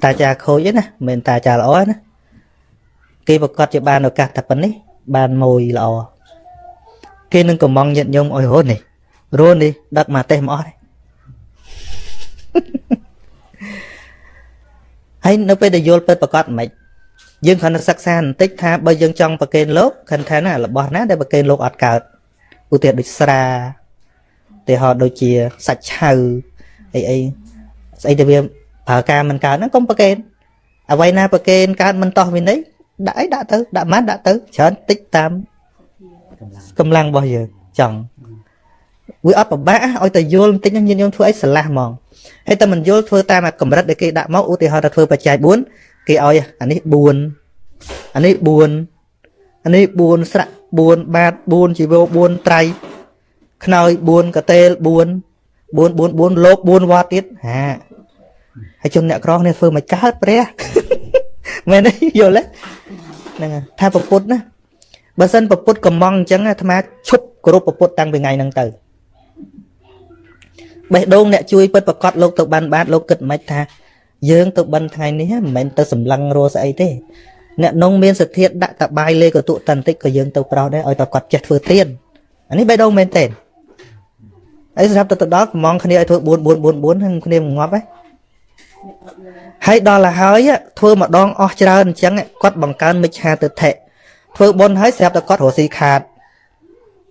Speaker 2: តាចាខូចទេណាមិនមែនតាចាល្អណាគេប្រកាសជាបានឱកាសតែប៉ុណ្នេះបានមួយល្អគេនឹងកំងញាតញោមអុយរត់នេះរត់នេះដឹកមកទេសមកអស់ហើយនៅពេលដែលយល់ពិតប្រកបមិនយើងគ្រាន់តែសិក្សាបន្តិចថាបើយើងចង់ប្រកេនលោកខិនថាណារបស់ណាដែលប្រកេនលោកអត់កើតឧទាហរណ៍ដូចស្រាឧ ទាហរណ៍ដូចជាសាច់ឆៅអីអីស្អីទៅវាប្រើការមិនកើតហ្នឹងកុំប្រកេនអ្វីណាប្រកេនកើតមិនតោះវិន័យដាក់អីដាក់ទៅដាក់ម៉ាត់ដាក់ទៅច្រើនតិចតាមកម្លាំងរបស់យើងចង់វាអត់ពិបាកឲ្យតែយល់បន្តិចញាតិញោមធ្វើអីស្រឡះហ្មងហើយតែមិនយល់ធ្វើតាមអាកម្រិតដែលគេដាក់មកឧទាហរណ៍ថាធ្វើបច្ច័យ4គេឲ្យអានេះ4អានេះ4អានេះ4ស្រាក់4បាត4ជីវោ4ត្រៃ ខ្នើយ4កតេល4 4 4 4លោក4វត្តទៀតហាហើយជនអ្នកក្រនេះធ្វើមកកើតព្រះមែនទេយល់ទេហ្នឹងថាប្រពុតណាបើសិនប្រពុតកំងអញ្ចឹងអាត្មាឈប់គោរពប្រពុតតាំងពីថ្ងៃហ្នឹងទៅបេះដូងអ្នកជួយពិតប្រកបលោកទៅបានបាទលោកគិតមិនថាយើងទៅបិណ្ឌថ្ងៃនេះមិនមែនទៅសម្លឹងរស់ស្អីទេអ្នកនងមានសទ្ធាដាក់តបាយលេកតុតន្តិចក៏យើងទៅប្រោសដែរឲ្យតែគាត់ចេះធ្វើទៀនអានេះបេះដូងមែនទេ អីសម្រាប់ទៅទៅដល់កំងគ្នាឲ្យធ្វើ4 4 4 4ហ្នឹងគ្នាងាប់ហ៎ហើយដល់ទៅហើយធ្វើម្ដងអស់ច្រើនអញ្ចឹងគាត់បង្កើនមិច្ឆាទិដ្ឋិធ្វើបុណ្យហើយស្រាប់តែគាត់រស់ស៊ីខាត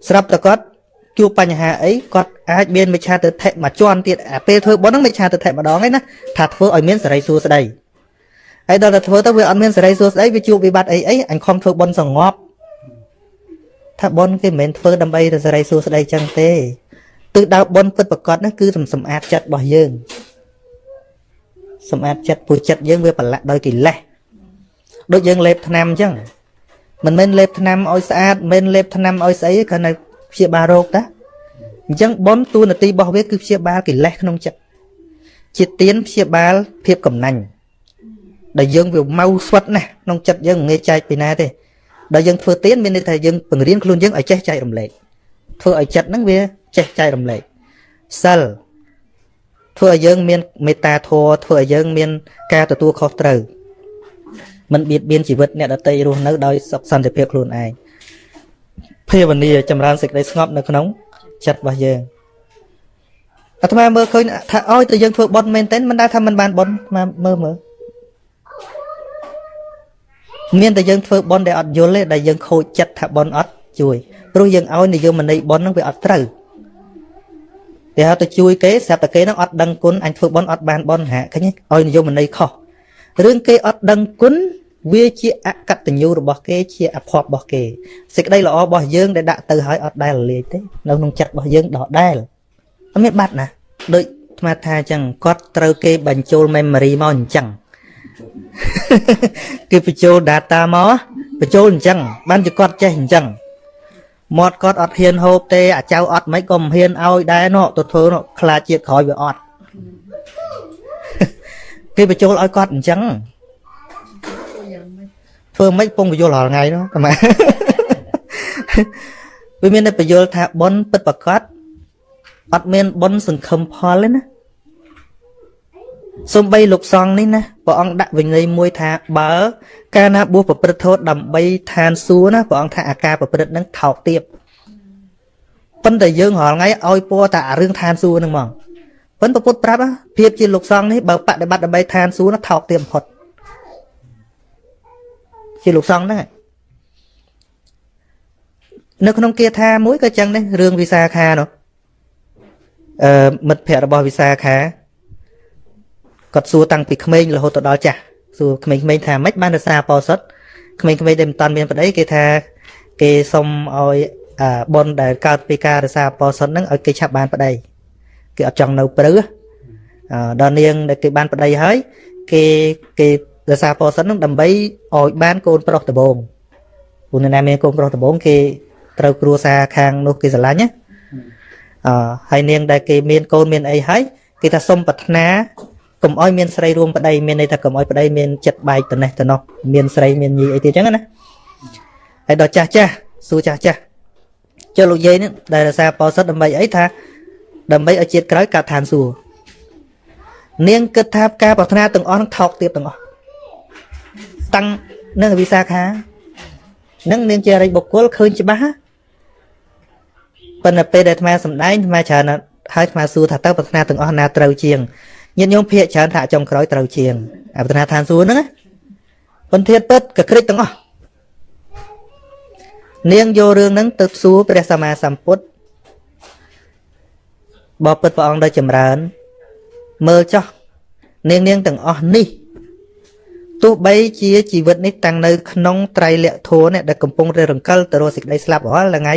Speaker 2: ស្រាប់តែគាត់ជួបបញ្ហាអីគាត់អាចមានមិច្ឆាទិដ្ឋិមួយជាន់ទៀតអាពេលធ្វើបុណ្យហ្នឹងមិច្ឆាទិដ្ឋិម្ដងឯណាថាធ្វើឲ្យមានសេរីសួស្តីហើយដល់តែធ្វើទៅវាអត់មានសេរីសួស្តីវាជួបវិបត្តិអីអីអញខំធ្វើបុណ្យសងប់ថាបុណ្យគេមិនមែនធ្វើដើម្បីតែសេរីសួស្តីចឹងទេ ទិសដៅបុណ្យពិតប្រកបហ្នឹងគឺសម្អាតចិត្តរបស់យើងសម្អាតចិត្តព្រោះចិត្តយើងវាប្រឡាក់ដោយកិលេសដូចយើងលេបថ្នាំអញ្ចឹងមិនមែនលេបថ្នាំឲ្យស្អាតមិនមែនលេបថ្នាំឲ្យស្អីគ្រាន់តែព្យាបាលរោគតាអញ្ចឹងបុណ្យតួនាទីរបស់វាគឺព្យាបាលកិលេសក្នុងចិត្តជាទៀនព្យាបាលភាពកំណាញ់ដែលយើងវា mau ស្វិតណាស់ក្នុងចិត្តយើងមិនងាយចែកពីណាទេដល់យើងធ្វើទៀនមានន័យថាយើងបង្រៀនខ្លួនយើងឲ្យចេះចែករំលែក ធ្វើឲ្យចិត្តហ្នឹងវាចេះចែករំលែកសិលធ្វើឲ្យយើងមានមេត្តាធម៌ធ្វើឲ្យយើងមានការទទួលខុសត្រូវមិនបៀតបៀនជីវិតអ្នកដទៃរស់នៅដោយសុខសន្តិភាពខ្លួនឯងភាវនាចម្រើនសេចក្តីស្ងប់នៅក្នុងចិត្តរបស់យើងអាត្មាមើលឃើញថាឲ្យតែយើងធ្វើបុណ្យមែនទែនមិនដែលថាមិនបានបុណ្យអាត្មាមើលមើលមានតែយើងធ្វើបន់ដែលអត់យល់ទេដែលយើងខូចចិត្តថាបន់អត់ជួយ ព្រោះយើងឲ្យនិយមន័យបន់ហ្នឹងវាអត់ត្រូវតែហៅទៅជួយគេស្រាប់តែគេហ្នឹងអត់ដឹងគុណអញធ្វើបន់អត់បានបន់ហាឃើញឲ្យនិយមន័យខុសរឿងគេអត់ដឹងគុណវាជាអកតញ្ញូរបស់គេជាអភ័ព្វរបស់គេសេចក្តីល្អរបស់យើងដែលដាក់ទៅឲ្យអត់ដែលលាយទេនៅក្នុងចិត្តរបស់យើងដដែលអត់មានបាត់ណាដូចស្មាថាអញ្ចឹងគាត់ត្រូវគេបញ្ចូល memory មកអញ្ចឹងគេបញ្ចូល data មកបញ្ចូលអញ្ចឹងបានជាគាត់ចេះអញ្ចឹង មាត់គាត់អត់ហ៊ានហូបទេអាចៅអត់មិនក៏មិនហ៊ានឲ្យដែរណោះទៅធ្វើណោះខ្លាចជាតិក្រោយវាអត់គេបញ្ចូលឲ្យគាត់អញ្ចឹងធ្វើមិនពងបញ្យល់រាល់ថ្ងៃនោះតែមកវាមានតែបញ្យល់ថាប៉ុនពិតប្រកបអត់មានប៉ុនសង្ឃឹមផលទេណា សំបីលោកសង្ឃនេះណាព្រះអង្គដាក់វិន័យមួយថាបើ កាលណាបួសប្រព្រឹត្តធម៌ដើម្បីឋានសួគ៌ណាព្រះអង្គថាអាការប្រព្រឹត្តនឹងថោកទាបប៉ុន្តែយើងរាល់ថ្ងៃឲ្យពណ៌តែអារឿងឋានសួគ៌ហ្នឹងហ្មងប៉ុន្តែពុទ្ធប្រាប់ភាពជាលោកសង្ឃនេះបើបដិបត្តិដើម្បីឋានសួគ៌ណាថោកទាបបំផុតជាលោកសង្ឃហ្នឹងនៅក្នុងគាថាមួយក៏ចឹងដែររឿងវិសាខានោះអឺមិត្តភ័ក្តិរបស់វិសាខា គាត់សួរតាំងពីក្មេងរហូតទៅដល់ចាស់សួរក្មេងៗថាម៉េចបានរសាបោសុតក្មេងៗដែលមិនតាន់មានប្តីគេថាគេសុំឲ្យបុណ្យដែលកើតពីការរសាបោសុតហ្នឹងឲ្យគេឆាប់បានប្តីគេអត់ចង់នៅព្រឺដល់នាងដែលគេបានប្តីហើយគេគេរសាបោសុតហ្នឹងដើម្បីឲ្យបានកូនប្រុសដំបងព្រោះនៅណាមានកូនប្រុសដំបងគេត្រូវគ្រួសារខាងនោះគេស្រឡាញ់ណាអឺហើយនាងដែលគេមានកូនមានអីហើយគេថាសុំប្រាថ្នា កុំឲ្យមានស្រីរួមប្តីមានន័យថាកុំឲ្យប្តីមានចិត្តបែកទៅនេះទៅនោះមានស្រីមានញីអីទៀតចឹងណាហើយដល់ចាស់ចាស់សួរចាស់ចាស់ចុះលោកយាយនេះដែលរសារបោសិតដើម្បីអីថាដើម្បីឲ្យជាតិក្រោយកាត់ឋានសួគ៌នាងគិតថាការប្រាថ្នាទាំងអស់នឹងថោកទៀតទាំងអស់តាំងនឹងវិសាខានឹងនាងជារិទ្ធបុគ្គលឃើញច្បាស់ប៉ុន្តែពេលដែលអាត្មាសំដែងអាត្មាច្រើនហើយអាត្មាសួរថាតើប្រាថ្នាទាំងអស់ណាត្រូវជាង ញាតិញោមភាកច្រើនថាចុងក្រោយត្រូវជាងអបតនាឋានសួគ៌ហ្នឹងណាពន្ធាតពិតក៏ក្រិចទាំងអស់នាងយករឿងហ្នឹងទៅសួរព្រះសម្មាសម្ពុទ្ធបបិទ្ធព្រះអង្គដ៏ចម្រើន មើលចោះនាងនាងទាំងអស់នេះទោះបីជាជីវិតនេះតាំងនៅក្នុងត្រៃលក្ខធម៌នេះដែលកំពុងររង្កិលទៅរកសេចក្តីស្លាប់រាល់ថ្ងៃ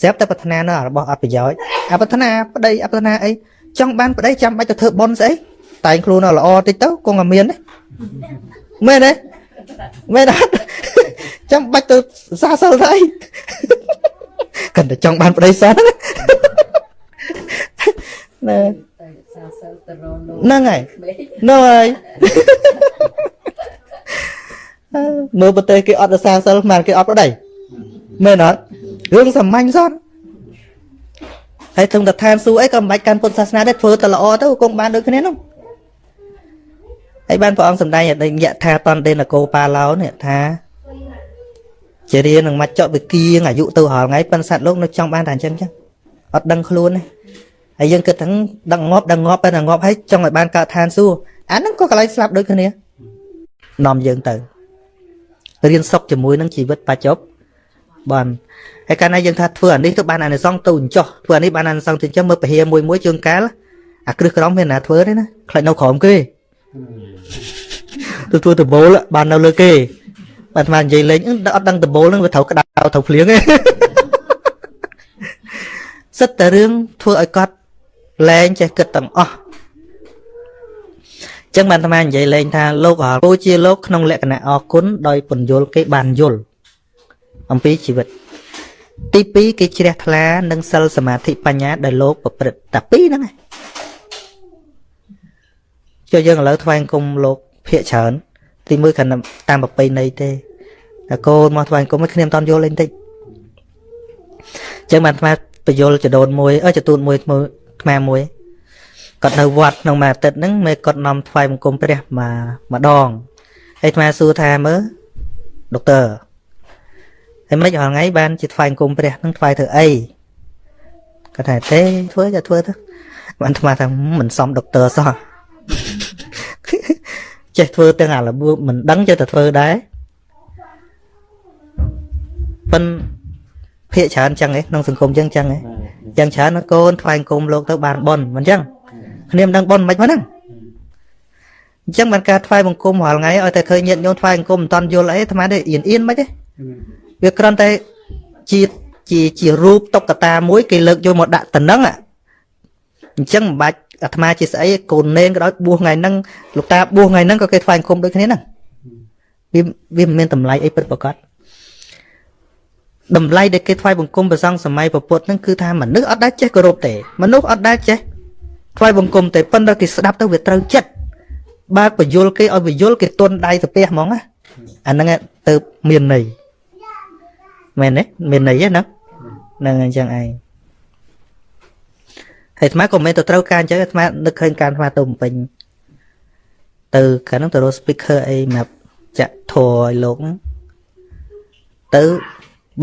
Speaker 2: ស្រាប់តែប្រាថ្នានៅរបស់អត់ប្រយោជន៍អប្រាថ្នាប្តីអប្រាថ្នាអីចង់បានប្តីចាំបាច់ទៅធ្វើប៉ុនស្អី តែងខ្លួនល្អតិចទៅគង់តែមានទេមែនទេមែនអត់ចាំបាច់ទៅសាសិលទៅអីកាន់តែចង់បានប្តីសិនណាហ្នឹងហើយហ្នឹងហើយមើលប្រទេសគេអត់រសាសិលមិនគេអត់ប្តីមែនអត់រឿងសាមញ្ញសោះហើយถึงតែឋានសួគ៌អីក៏មិនបាច់កាន់ពុទ្ធសាសនាដែរធ្វើតែល្អទៅគង់បានដូចគ្នានោះ ហើយបានព្រះអង្គសម្ដែងអតីយថាតន្តេនកោបាឡោនេះថាជារៀននឹងមកចកវិគៀងអាយុទៅរាល់ថ្ងៃប៉ុន្តែសត្វលោកនៅចង់បានតែអញ្ចឹងចឹងអត់ដឹងខ្លួនទេហើយយើងគិតថាដឹងងាប់ដឹងងាប់ប៉ុន្តែងាប់ហើយចង់ឲ្យបានកើតឋានសួគ៌អាហ្នឹងក៏កន្លែងស្លាប់ដូចគ្នានាំយើងទៅរៀនសុខជាមួយនឹងជីវិតបច្ចុប្បន្នហើយកាលណាយើងថាធ្វើអានេះទៅបានអានិសង្សទៅអញ្ចោះធ្វើអានេះបានអានិសង្សទៅអញ្ចឹងមើលពហិមួយមួយជើងកាលអាគ្រឹះក្រំមានណាធ្វើទេណាខ្លាចនៅក្រោមគេ ទៅធ្វើដបូលបាននៅលើគេបាទអាត្មានិយាយលេងអត់ដឹងដបូលហ្នឹងវាត្រូវក្តៅត្រូវភ្លៀងទេសិតតែរឿងធ្វើឲ្យកត់លែងចេះគិតទាំងអស់ចឹងបានអាត្មានិយាយលេងថាលោកហៅពូជាលោកក្នុងលក្ខណៈអគុណដោយពន្យល់គេបានយល់អំពីជីវិត ទី2គេជ្រះថ្លានឹងសិលសមាធិបញ្ញាដែលលោកប្រព្រឹត្តតែពីរហ្នឹងឯង ចុះយើងឥឡូវថ្វាយគុំលោកភាកច្រើន ទីមួយគ្រាន់តាមប្រពៃណីទេតែកូនមកថ្វាយគុំឲ្យគ្នាមិនតន់យល់លេងតិចអញ្ចឹងបានថ្មបញ្យលចដូនមួយអើចទូនមួយថ្មមួយគាត់នៅវត្តក្នុងមួយអាទិត្យហ្នឹងមេគាត់នាំថ្វាយបង្គំព្រះមកម្ដងហើយថ្មសួរថាមើលដុកទ័រហើយមិនរាល់ថ្ងៃបានជាថ្វាយបង្គំព្រះហ្នឹងថ្វាយធ្វើអីគាត់ថាទេធ្វើចាធ្វើទៅបានថ្មថាមិនសមដុកទ័រសោះ ចេះធ្វើទាំងអារបួសមិនដឹងចេះតែធ្វើដែរប៉ិនភាកច្រើនចឹងឯងក្នុងសង្គមចឹងចឹងឯងចឹងច្រើនណាកូនថ្វាយគុំលោកទៅបានប៉ុនមិនចឹងគ្នាមិនដឹងប៉ុនមិនហ្នឹងអញ្ចឹងបានការថ្វាយបង្គំរាល់ថ្ងៃឲ្យតែឃើញញាតិញោមថ្វាយបង្គំមិនតាន់យល់អីអាត្មាទេអៀនអៀនមិនទេវាគ្រាន់តែជាជាជារូបតុក្កតាមួយគេលើកយកមកដាក់តំណឹងអញ្ចឹងមិនបាច់ អាត្មាជាស្អីកូននេនក៏ដោយបួសថ្ងៃហ្នឹងលោកតាបួសថ្ងៃហ្នឹងក៏គេថ្វាយបង្គំដូចគ្នាហ្នឹងវាវាមិនមានតម្លៃអីពិតប្រាកដតម្លៃដែលគេថ្វាយបង្គំព្រះសង្ឃសម័យពុទ្ធហ្នឹងគឺថាមនុស្សអត់ដែលចេះគោរពទេមនុស្សអត់ដែលចេះថ្វាយបង្គំទេប៉ុន្តែគេស្ដាប់ទៅវាត្រូវចិត្តបើបញ្យលគេឲ្យបញ្យលគេទន់ដៃទៅផ្ទះហ្មងណាអាហ្នឹងទៅមានន័យមែនទេមានន័យហ្នឹងហ្នឹងអញ្ចឹងឯង ហើយអាត្មាក៏មិនទៅត្រូវការអញ្ចឹងអាត្មានឹកឃើញការអាត្មាទៅបំពេញទៅកាលហ្នឹងទៅរក speaker អីមកចាក់ធរឲ្យលោកទៅ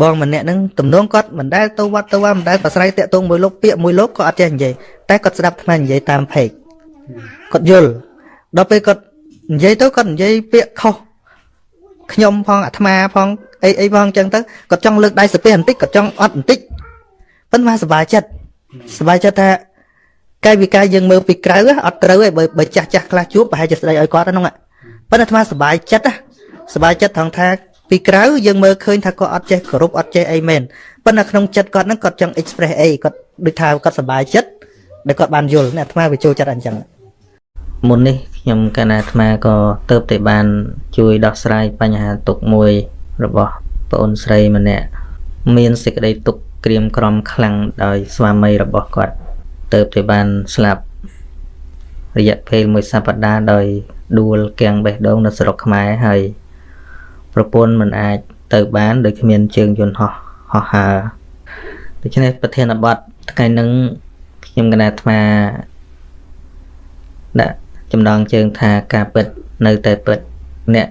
Speaker 2: បងម្នាក់ហ្នឹងទំនងគាត់មិនដែលទៅវត្តទៅវត្តមិនដែលប្រស្រ័យតាក់ទងមួយលោកពាក្យមួយលោកក៏អត់ចេះនិយាយតែគាត់ស្ដាប់អាត្មានិយាយតាមផេកគាត់យល់ដល់ពេលគាត់និយាយទៅគាត់និយាយពាក្យខុសខ្ញុំផងអាត្មាផងអីអីផងអញ្ចឹងទៅគាត់ចង់លើកដៃសាពះបន្តិចគាត់ចង់អត់បន្តិចប៉ុន្តែសប្បាយចិត្ត សប្បាយចិត្តថាកាយវិការយើងមើលពីក្រៅអត់ត្រូវទេបើបើចាស់ចាស់ខ្លះជួបប្រហែលជាស្ដីឲ្យគាត់ហ្នឹងប៉ុន្តែអាត្មាសប្បាយចិត្តសប្បាយចិត្តថងថាពីក្រៅយើងមើលឃើញថាគាត់អត់ចេះគោរពអត់ចេះអីមែនប៉ុន្តែក្នុងចិត្តគាត់ហ្នឹងគាត់ចង់ express អីគាត់ដូចថាគាត់សប្បាយចិត្តដែលគាត់បានយល់អាត្មាវាចូលចិត្តអញ្ចឹងមុននេះខ្ញុំកណាអាត្មាក៏ទៅតែបាន ជួយដោះស្រាយបញ្ហាទុកមួយ របស់ប្អូនស្រីម្នាក់មានសេចក្តីទុក ក្រៀមក្រំខ្លាំងដោយស្វាមីរបស់គាត់ទៅតែបានស្លាប់រយៈពេលមួយសប្តាហ៍ដោយដួលគាំងបេះដូងនៅស្រុកខ្មែរហើយប្រពន្ធមិនអាចទៅបានដោយគ្មានជើងយន្តហោះហោះហើរដូច្នេះប្រធានបទថ្ងៃនឹងខ្ញុំកណាអាត្មាដាក់ចំណងជើងថាការពិតនៅតែពិតអ្នក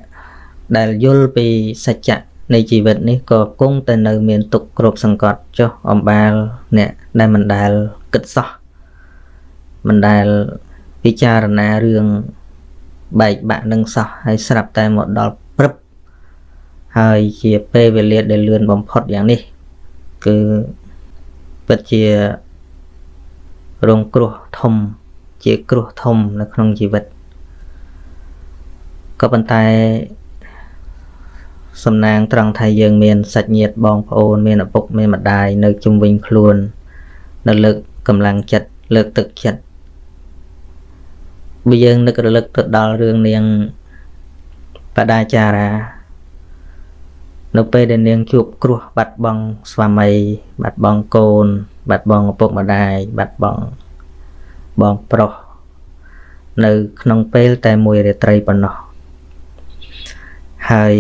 Speaker 2: ដែលយល់ពីសច្ចៈ នៃជីវិតនេះក៏គង់តែនៅមានទុកគ្រប់សង្កត់ចុះអំបាលអ្នកដែលមិនដែលគិតសោះមិនដែលពិចារណារឿងបែកបាក់នឹងសោះហើយស្រាប់តែមកដល់ព្រឹបហើយជាពេលវេលាដែលលឿនបំផុតយ៉ាងនេះ គឺពិតជារងគ្រោះធំ ជាគ្រោះធំនៅក្នុងជីវិតក៏ប៉ុន្តែ សំណាងត្រង់ថាយើងមានសាច់ញាតិបងប្អូនមានឪពុកមានម្ដាយនៅជុំវិញខ្លួន នៅលើកកម្លាំងចិត្តលើកទឹកចិត្តបើយើងនឹករលឹកទៅដល់រឿងនាងបដាចារា នៅពេលដែលនាងជួបគ្រោះបាត់បង់ស្វាមី បាត់បង់កូន បាត់បង់ឪពុកម្ដាយបាត់បង់បងប្រុសនៅក្នុងពេលតែមួយរាត្រីប៉ុណ្ណោះហើយ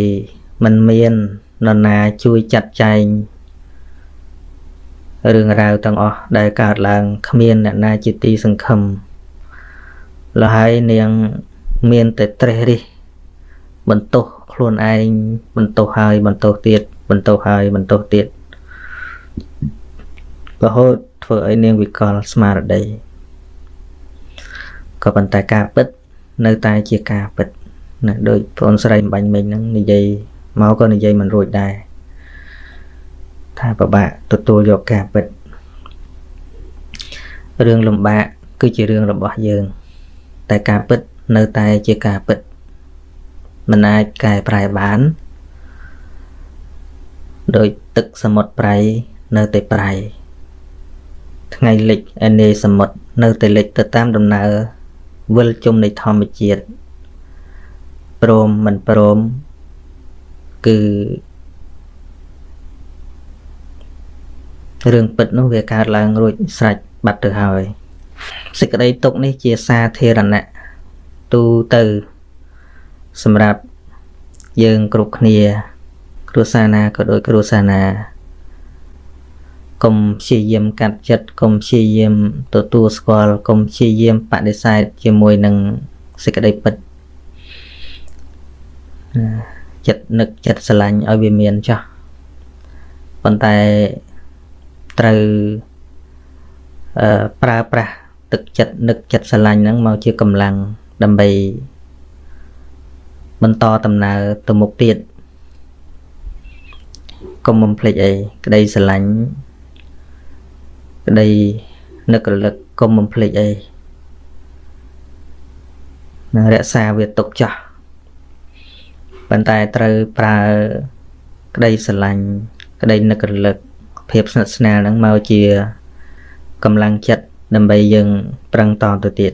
Speaker 2: มันមាននរណាជួយចាត់ចែងរឿងរ៉ាវទាំងអស់ដែលកើតឡើងគ្មានអ្នកណាជាទីសង្ឃឹមលហើយនាងមានតែត្រេះរិះបន្ទោសខ្លួនឯងបន្ទោសហើយបន្ទោសទៀតបន្ទោសហើយបន្ទោសទៀតរហូតធ្វើឲ្យនាងវិកលស្មារតីក៏ប៉ុន្តែការពិត នៅតែជាការពិតណាដូចប្អូនស្រីបាញ់មិញហ្នឹងនិយាយ មកក៏និយាយមិនរួចដែរថាពិបាកទទួលយកការពិតរឿងលំបាកគឺជារឿងរបស់យើង តែការពិតនៅតែជាការពិតមិនអាចកែប្រែបានដោយទឹកសមុទ្រប្រៃនៅតែប្រៃថ្ងៃលិចឯនាយសមុទ្រនៅតែលិចទៅតាមដំណើរវិលជុំនៃធម្មជាតិព្រមមិនព្រម គឺរឿងពិតនោះវាកើតឡើងរួចស្រេចបាត់ទៅហើយសេចក្តីទុកនេះជាសាធារណៈទូទៅសម្រាប់យើងគ្រប់គ្នា គ្រួសារណាក៏ដូចគ្រួសារណាកុំព្យាយាមកាត់ចិត្តកុំព្យាយាមទទួលស្គាល់កុំព្យាយាមបដិសេធជាមួយនឹងសេចក្តីពិត ចិត្តនឹកចិត្តស្រឡាញ់ឲ្យវាមានចោះប៉ុន្តែត្រូវអឺប្រើប្រាស់ទឹកចិត្តនឹកចិត្តស្រឡាញ់ហ្នឹងមកជាកម្លាំងដើម្បីបន្តដំណើរទៅមុខទៀតកុំបំភ្លេចអីក្តីស្រឡាញ់ក្តីនឹករលឹកកុំបំភ្លេចអីនឹងរក្សាវាទុកចាស់ ប៉ុន្តែត្រូវប្រើក្តីស្រឡាញ់ក្តីនឹករលឹកភាពស្និទ្ធស្នាលហ្នឹងមកជាកម្លាំងចិត្តដើម្បីយើងប្រឹងតទៅទៀត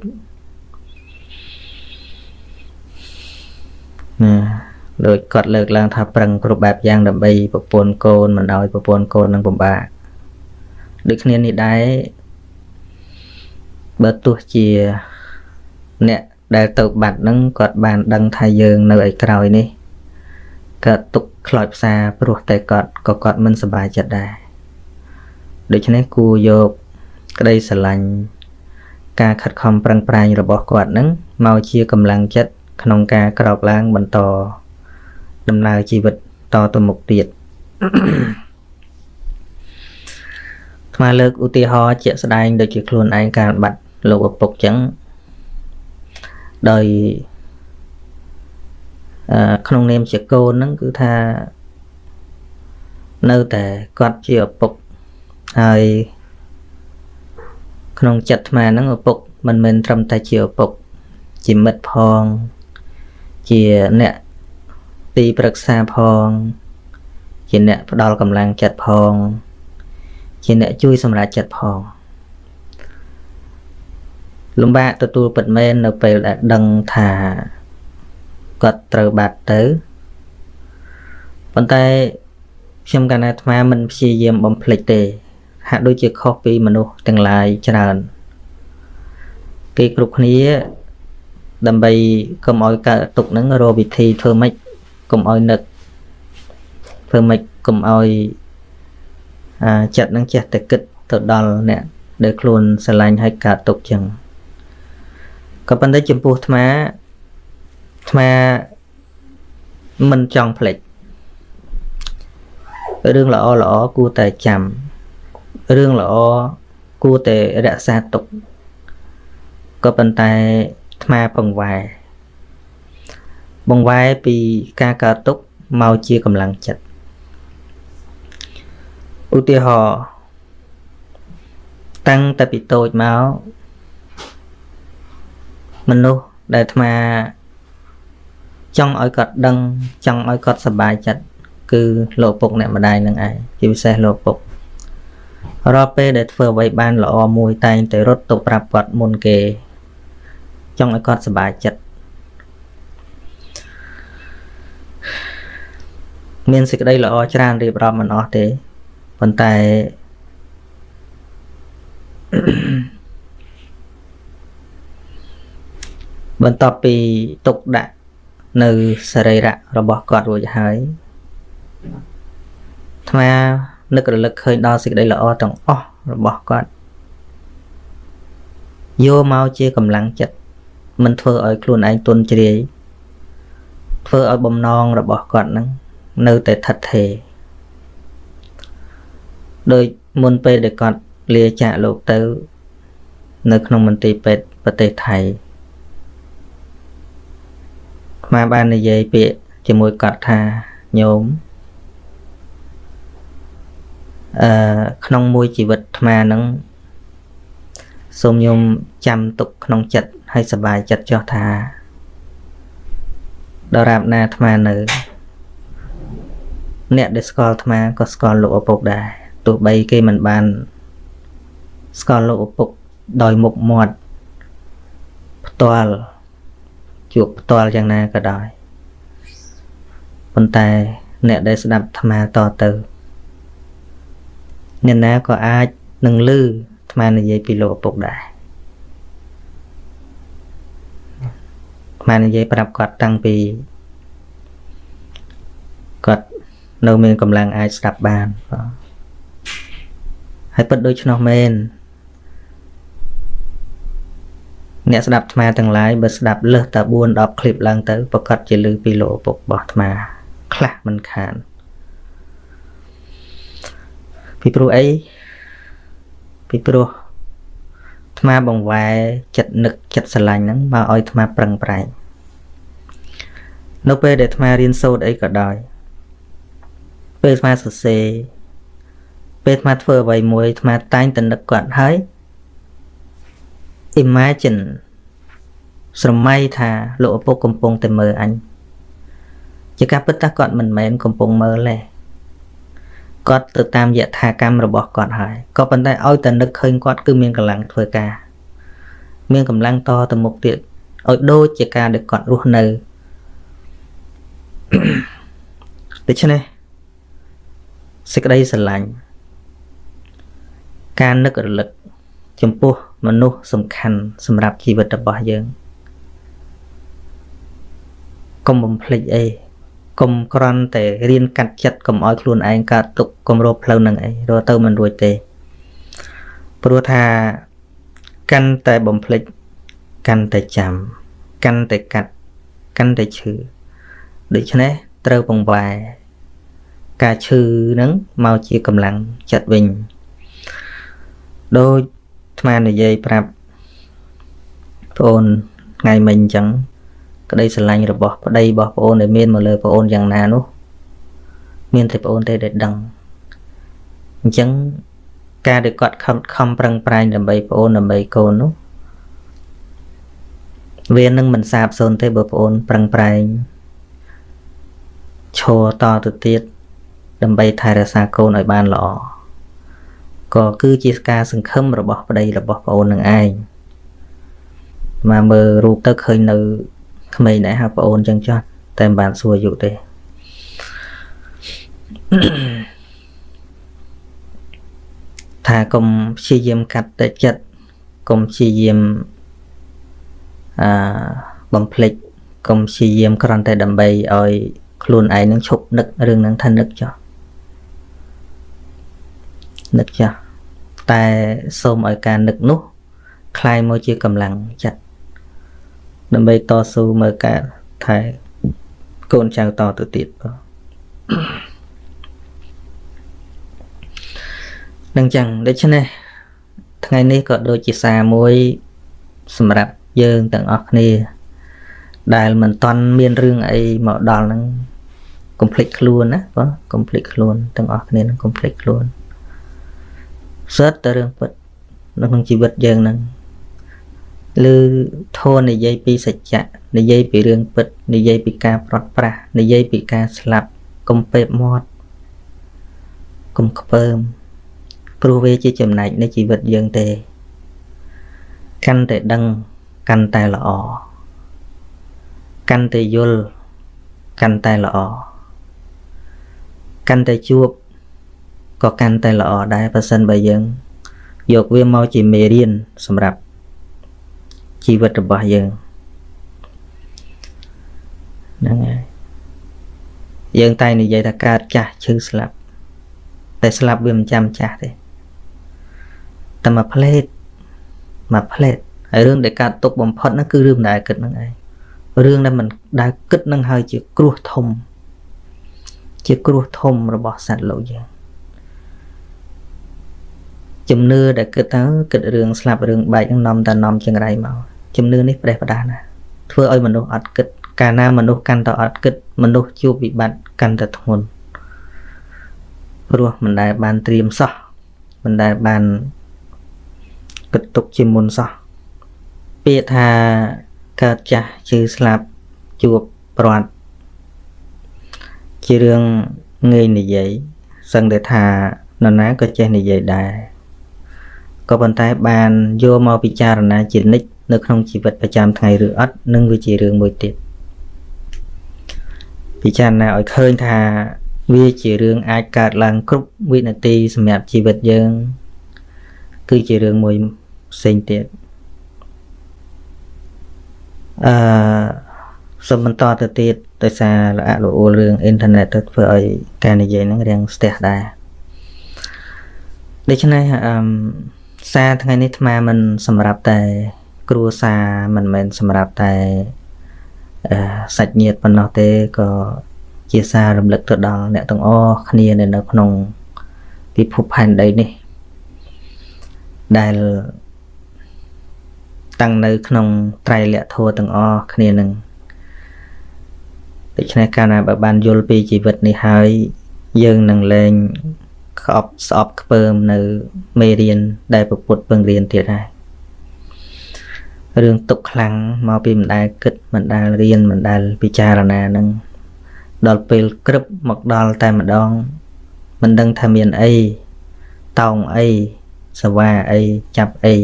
Speaker 2: ណាដោយគាត់លើកឡើងថាប្រឹងគ្រប់បែបយ៉ាងដើម្បីប្រពន្ធកូនមិនឲ្យប្រពន្ធកូននឹងពិបាកដូចគ្នានេះដែរបើទោះជាអ្នកដែលទៅបាត់ហ្នឹងគាត់បានដឹងថាយើងនៅឯក្រោយនេះ គាត់ទុកខ្លោចផ្សាព្រោះតែគាត់ក៏គាត់មិនសប្បាយចិត្តដែរដូច្នេះគួរយកក្តីស្រឡាញ់ការខិតខំប្រឹងប្រែងរបស់គាត់នឹងមកជាកម្លាំងចិត្តក្នុងការក្រោកឡើងបន្តដំណើរជីវិតតទៅមុខទៀតថ្មលើកឧទាហរណ៍ជាក់ស្ដែងដូចជាខ្លួនឯងការបាត់លោកឪពុកចឹងដោយអឺ ក្នុងនាមជាកូនហ្នឹងគឺថានៅតែគាត់ជាឪពុកហើយក្នុងចិត្តអាហ្នឹងឪពុកមិនមែនត្រឹមតែជាឪពុក ជាមិត្តផង ជាអ្នកទីប្រឹក្សាផង ជាអ្នកផ្ដល់កម្លាំងចិត្តផង ជាអ្នកជួយសម្រាប់ចិត្តផង លំបាកទទួលពិតមែននៅពេលដែលដឹងថា គាត់ត្រូវបាត់ទៅប៉ុន្តែខ្ញុំកណ្ណាអាត្មាមិនព្យាយាមបំភ្លេចទេ ហាក់ដូចជាខុសពីមនុស្សទាំងឡាយច្រើនគេគ្រប់គ្នាដើម្បីកុំឲ្យកើតទុកហ្នឹងរកវិធីធ្វើម៉េចកុំឲ្យនឹកធ្វើម៉េចកុំឲ្យអាចិត្តហ្នឹងចេះតែគិតទៅដល់អ្នកដែលខ្លួនស្រឡាញ់ឲ្យកើតទុកចឹងក៏ប៉ុន្តែចំពោះអាត្មា អាត្មាមិនចង់ភ្លេចរឿងល្អល្អគួរតែចាំរឿងល្អគួរតែរក្សាទុកក៏ប៉ុន្តែអាត្មាបង្វែរបង្វែរពីការកើតទុកមកជាកម្លាំងចិត្តឧទាហរណ៍តាំងតែពីតូចមកមនុស្សដែលអាត្មា ចង់ឲ្យគាត់ដឹងចង់ឲ្យគាត់សប្បាយចិត្តគឺលោកពុកអ្នកម្ដាយនឹងឯងជាពិសេសលោកពុករាល់ពេលដែលធ្វើអ្វីបានល្អមួយតែងតែរត់ទៅប្រាប់គាត់មុនគេ ចង់ឲ្យគាត់សប្បាយចិត្តមានសេចក្តីល្អច្រើនរៀបរាប់មិនអស់ទេប៉ុន្តែបន្ទាប់ពីទុកដាក់ នៅសរីរៈរបស់គាត់រួចហើយអាត្មានឹករលឹកឃើញដល់សេចក្តីល្អទាំងអស់របស់គាត់យកមកជាកម្លាំងចិត្តមិនធ្វើឲ្យខ្លួនឯងទន់ជ្រាយធ្វើឲ្យបំណងរបស់គាត់នឹងនៅតែថិតថេរដោយមុនពេលដែលគាត់លាចាកលោកទៅ នៅក្នុងមន្ទីរពេទ្យប្រទេសថៃ ខ្មែរបាននិយាយពាក្យជាមួយគាត់ថាញោមអឺក្នុងមួយជីវិតអាត្មានឹងសូមញោមចាំទុកក្នុងចិត្តហើយសប្បាយចិត្តចោះថាដរាបណាអាត្មានៅ អ្នកដែលស្គាល់អាត្មាក៏ស្គាល់លោកឪពុកដែរទោះបីគេមិនបាន ស្គាល់លោកឪពុកដោយមុខមាត់ផ្ទាល់ ជួបផ្ទាល់យ៉ាងណាក៏ដោយប៉ុន្តែអ្នកដែលស្ដាប់អាត្មាតទៅអ្នកណាក៏អាចនឹងលឺអាត្មានិយាយពីលោកឪពុកដែរអាត្មានិយាយប្រាប់គាត់តាំងពីគាត់នៅមានកម្លាំងអាចស្ដាប់បានបាទហើយពិតដូច្នោះមែន អ្នកស្ដាប់អាត្មាទាំងឡាយបើស្ដាប់លើសតែ4 10ឃ្លីបឡើងទៅប្រកាសជាលឺពីលោកឪពុករបស់អាត្មាខ្លះមិនខានពីព្រោះអីពីព្រោះអាត្មាបង្វែរចិត្តនឹកចិត្តស្រឡាញ់ហ្នឹងមកឲ្យអាត្មាប្រឹងប្រែងនៅពេលដែលអាត្មារៀនសូត្រអីក៏ដោយពេលអាត្មាសរសេរពេលអាត្មាធ្វើអ្វីមួយអាត្មាតែងតែនឹកគាត់ហើយ imagine ស្រមៃថាលោកឪពុកកំពុងតែមើលអញជាការពិតថាគាត់មិនមែនកំពុងមើលទេគាត់ទៅតាមយថាកម្មរបស់គាត់ហើយក៏ប៉ុន្តែឲ្យតែនឹកឃើញគាត់គឺមានកម្លាំងធ្វើការ មានកម្លាំងតទៅមុខទៀតឲ្យដូចជាការដែលគាត់រស់នៅដូច្នេះសេចក្តីស្រឡាញ់ការនឹករលឹកចំពោះ មនុស្សសំខាន់សម្រាប់ជីវិតរបស់យើងកុំបំភ្លេចអីកុំក្រន់តែរៀនកាត់ចិត្តកុំឲ្យខ្លួនឯងកើតទុកកុំរកផ្លូវនឹងអីរកទៅមិនរួចទេព្រោះថាកាន់តែបំភ្លេចកាន់តែចាំកាន់តែកាត់កាន់តែឈឺដូច្នេះត្រូវបង្វែរការឈឺហ្នឹងមកជាកម្លាំងចិត្តវិញដូច អាត្មានិយាយប្រាប់បងអូនថ្ងៃមិញអញ្ចឹងក្តីស្រឡាញ់របស់ប្តីរបស់បងអូនដែលមានមកលើបងអូនយ៉ាងណានោះ មានតែបងអូនទេដែលដឹងអញ្ចឹងការដែលគាត់ខំខំប្រឹងប្រែងដើម្បីបងអូនដើម្បីកូននោះវានឹងមិនសាបសូន្យទេបើបងអូនប្រឹងប្រែងឈរតទៅទៀតដើម្បីថែរក្សាកូនឲ្យបានល្អ ក៏គឺជាការសង្ឃឹមរបស់ប្តីរបស់ប្អូននឹងឯងមកមើលរូបទៅឃើញនៅក្មេងដែរហៅប្អូនចឹងចោះតែមិនបានសួរអាយុទេថាកុំព្យាយាមកាត់តែចិត្តកុំព្យាយាមអឺបំភ្លេចកុំព្យាយាមគ្រាន់តែដើម្បីឲ្យខ្លួនឯងនឹងឈប់នឹករឿងហ្នឹងថានឹកចោះ នឹកចោះតែសូមឲ្យការនឹកនោះคลายមកជាកម្លាំងចិត្តដើម្បីតស៊ូមើលការថែកូនចៅតទៅទៀតបងនឹងចឹងដូច្នេះថ្ងៃនេះក៏ដូចជាសារមួយ សម្រាប់យើងទាំងអស់គ្នា ដែលមិនតន់មានរឿងអីមកដល់ហ្នឹងកុំភ្លេចខ្លួនណាបងកុំភ្លេចខ្លួនទាំងអស់គ្នានឹងកុំភ្លេចខ្លួន សិតតែរឿងពិតនៅក្នុងជីវិតយើងហ្នឹងឬធននិយាយពីសច្ចៈនិយាយពីរឿងពិតនិយាយពីការប្រត់ប្រាស់និយាយពីការស្លាប់កុំពេបមាត់កុំខ្ពើមព្រោះវាជាចំណែកនៃជីវិតយើងទេ កាន់តែដឹងកាន់តែល្អកាន់តែយល់កាន់តែល្អកាន់តែជួប ក៏កាន់តែល្អដែរបើសិនបើយើង យកវាមកជាមេរៀនសម្រាប់ជីវិតរបស់យើងហ្នឹងហើយយើងតែនិយាយថាកើតចាស់ឈឺស្លាប់ តែស្លាប់វាមិនចាំចាស់ទេតែមួយផ្លេតមួយផ្លេតហើយរឿងដែលកើតទុកបំផុតហ្នឹងគឺរឿងដែលគិតហ្នឹងឯងរឿងដែលមិនដែលគិតហ្នឹងហើយជាគ្រោះធំ ជាគ្រោះធំរបស់សត្វលោកយើង ជំនឿដែលគិតទៅគិតរឿងស្លាប់រឿងបែកនឹងនាំតែនាំចង្រៃមកជំនឿនេះប្រេះផ្ដាសណាធ្វើឲ្យមនុស្សអត់គិតកាលណាមនុស្សកាន់តែអត់គិតមនុស្សជួបវិបត្តិកាន់តែធ្ងន់ព្រោះមិនដែលបានត្រៀមសោះមិនដែលបានគិតទុកជាមុនសោះពាក្យថាកើតចាស់ជឿស្លាប់ជួបព្រាត់ជារឿងងាយនិយាយសឹងតែថានរណាក៏ចេះនិយាយដែរ ក៏ប៉ុន្តែបានយកមកពិចារណាជានិច្ចនៅក្នុងជីវិតប្រចាំថ្ងៃឬអត់នឹងវាជារឿងមួយទៀតពិចារណាឲ្យឃើញថា វាជារឿងអាចកើតឡើងគ្រប់វិនាទីសម្រាប់ជីវិតយើង គឺជារឿងមួយផ្សេងទៀតអឺសូមបន្តទៅទៀតដោយសារលអលអួលរឿងអ៊ីនធឺណិតទៅធ្វើឲ្យការនិយាយហ្នឹងរៀងស្ទះដែរដូច្នេះអឺ សារថ្ងៃនេះអាត្មាមិនសម្រាប់តែគ្រួសារមិនមែនសម្រាប់តែសាច់ញាតិប៉ុណ្ណោះទេក៏ជាសាររំលឹកទៅដល់អ្នកទាំងអស់គ្នានៅក្នុងពិភពផែនដីនេះ ដែលតាំងនៅក្នុងត្រៃលក្ខធម៌ទាំងអស់គ្នានឹងដូច្នេះកាលណាបើបានយល់ពីជីវិតនេះហើយយើងនឹងលែង ក្អប់ស្អប់ខ្ពើមនៅមេរៀនដែលពពុទ្ធពឹងរៀនទៀតហើយរឿងទុកខ្លាំងមកពីមិនដែលគិតមិនដែលរៀនមិនដែលពិចារណានឹងដល់ពេលក្រឹបមកដល់តែម្ដង មិនដឹងថាមានអីតោងអីសវ៉ាអីចាប់អី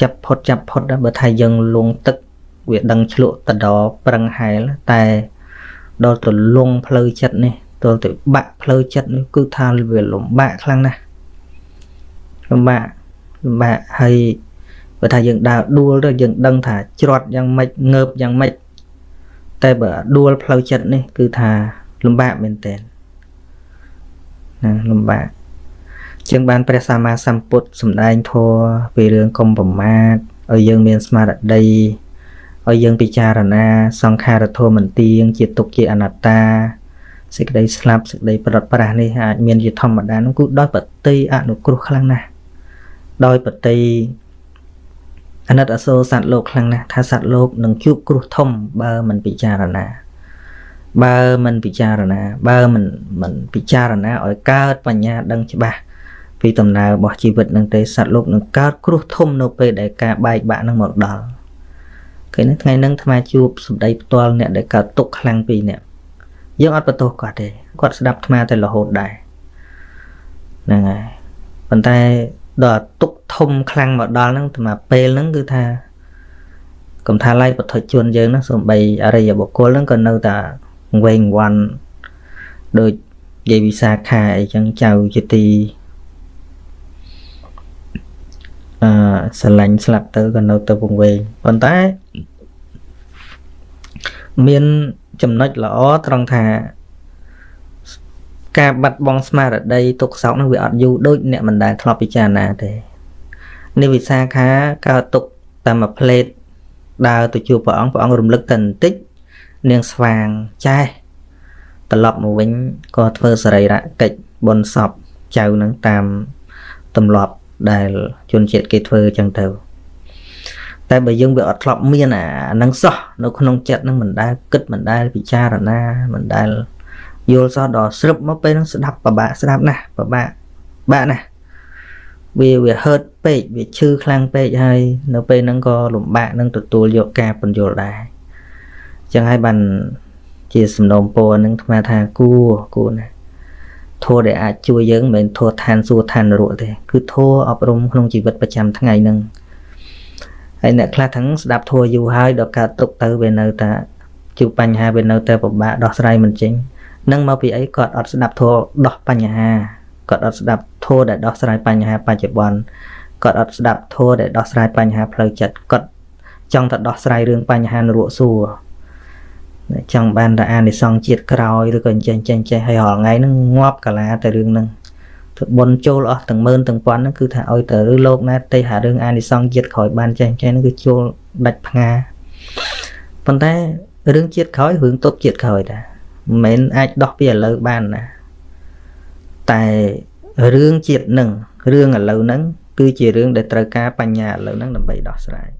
Speaker 2: ចាប់ផុតចាប់ផុតដែរបើថាយើងលងទឹកវាដឹងឆ្លក់តដប្រឹងហែលតែដល់ទៅលងផ្លូវចិត្តនេះ ដល់ទៅបាក់ផ្លូវចិត្តនេះគឺថាវាលំបាកខ្លាំងណាស់លំបាកលំបាកហើយបើថាយើងដើរដួលទៅយើងដឹងថាច្រត់យ៉ាងម៉េចងើបយ៉ាងម៉េចតែបើដួលផ្លូវចិត្តនេះគឺថាលំបាកមែនតើណាលំបាកជាងបានព្រះសម្មាសម្ពុទ្ធសម្ដែងធម៌ពីរឿងកុំប្រមាទឲ្យយើងមានស្មារតីឲ្យយើងពិចារណាសង្ខារធម៌មិនទៀងជាទុក្ខជាអនត្តា សេចក្តីស្លាប់សេចក្តីប្រត់ប្រាស់នេះអាចមានជាធម្មតានោះគឺដោយបតីអនុគ្រោះខ្លាំងណាស់ដោយបតីអណិតអសូរសត្វលោកខ្លាំងណាស់ថាសត្វលោកនឹងជួបគ្រោះធំបើមិនពិចារណាបើមិនពិចារណា បើមិនមិនពិចារណាឲ្យកើតបញ្ញាដឹងច្បាស់ពីដំណើររបស់ជីវិតនឹងទេសត្វលោកនឹងកើតគ្រោះធំនៅពេលដែលការបែកបាក់នឹងមកដល់ឃើញទេថ្ងៃហ្នឹងអាជួបសម្ដីផ្ទាល់អ្នកដែលកើតទុកខ្លាំងពីអ្នក យើងអត់បន្ទោសគាត់ទេគាត់ស្ដាប់អាត្មាតែរហូតដែរហ្នឹងហើយប៉ុន្តែដល់ទុកធំខ្លាំងមកដល់ហ្នឹងអាត្មាពេលហ្នឹងគឺថាកំថាឡៃពុទ្ធជនយើងហ្នឹងសំបីអរិយបុគ្គលហ្នឹងក៏នៅតែវែងវាន់ដូចយាយវិសាខាអីចឹងចៅជាទីអឺស្រឡាញ់ស្លាប់ទៅក៏នៅទៅវង្វេងប៉ុន្តែមាន ចំណុចល្អត្រង់ថាការបាត់បង់ស្មារតីទុកសោកនោះវាអត់យូរដូចអ្នកមិនដែលធ្លាប់ពិចារណាទេនេះវិសាខាកើតទុកតាមមួយផ្លេតដើរទៅជួបព្រះអង្គព្រះអង្គរំលឹកតែបន្តិចនាងស្វាងចេះត្រឡប់មកវិញក៏ធ្វើសរីរៈកិច្ចបុណ្យសពចៅនឹងតាមទម្លាប់ដែលជនជាតិគេធ្វើអញ្ចឹងទៅ តែបើយើងវាអត់ធ្លាប់មានអានឹងសោះនៅក្នុងចិត្តនឹងមិនដែលគិតមិនដែលពិចារណាមិនដែលយល់សោះដល់ស្រឹបមកពេលនឹងស្ដាប់ពិបាកស្ដាប់ណាស់ពិបាកបាក់ណាស់វាវាហឺតពេកវាឈឺខ្លាំងពេកហើយនៅពេលហ្នឹងក៏លំបាកនឹងទទួលយកការពន្យល់ដែរអញ្ចឹងហើយបានជាសំណូមពរនឹងថ្មថាគួគួណាធម៌ដែលអាចជួយយើងមិនមែនធម៌ឋានសួគ៌ឋាននរកទេគឺធម៌អប់រំក្នុងជីវិតប្រចាំថ្ងៃហ្នឹង ហើយអ្នកខ្លះទាំងស្ដាប់ធัวយូរហើយដល់កើតទុកទៅវានៅតែជួបបញ្ហាវានៅតែពិបាកដោះស្រាយមិនចេញនឹងមកពីអីគាត់អត់ស្ដាប់ធัวដោះបញ្ហាគាត់អត់ស្ដាប់ធัวដែលដោះស្រាយបញ្ហាបច្ចុប្បន្នគាត់អត់ស្ដាប់ធัวដែលដោះស្រាយបញ្ហាផ្លូវចិត្តគាត់ចង់តែដោះស្រាយរឿងបញ្ហានរកសួរចង់បានតែអានិសង្ឃជាតិក្រោយឬក៏អញ្ចឹងចេះចេះហើយរាល់ថ្ងៃហ្នឹងងាប់កាលាតែរឿងហ្នឹង ទៅបនចូលអស់ទាំងម៉ឺនទាំងពាន់ហ្នឹងគឺថាឲ្យទៅឬលោកណាទេថារឿងអានិសង្ឃជាតិក្រោយបានចេះចេះហ្នឹងគឺចូលដាច់ផ្ងាប៉ុន្តែរឿងជាតិក្រោយរឿងទុកជាតិក្រោយតាមិនមែនអាចដោះពីឥឡូវបានណាតែរឿងជាតិនឹងរឿងឥឡូវហ្នឹងគឺជារឿងដែលត្រូវការបញ្ញាឥឡូវហ្នឹងដើម្បីដោះស្រាយ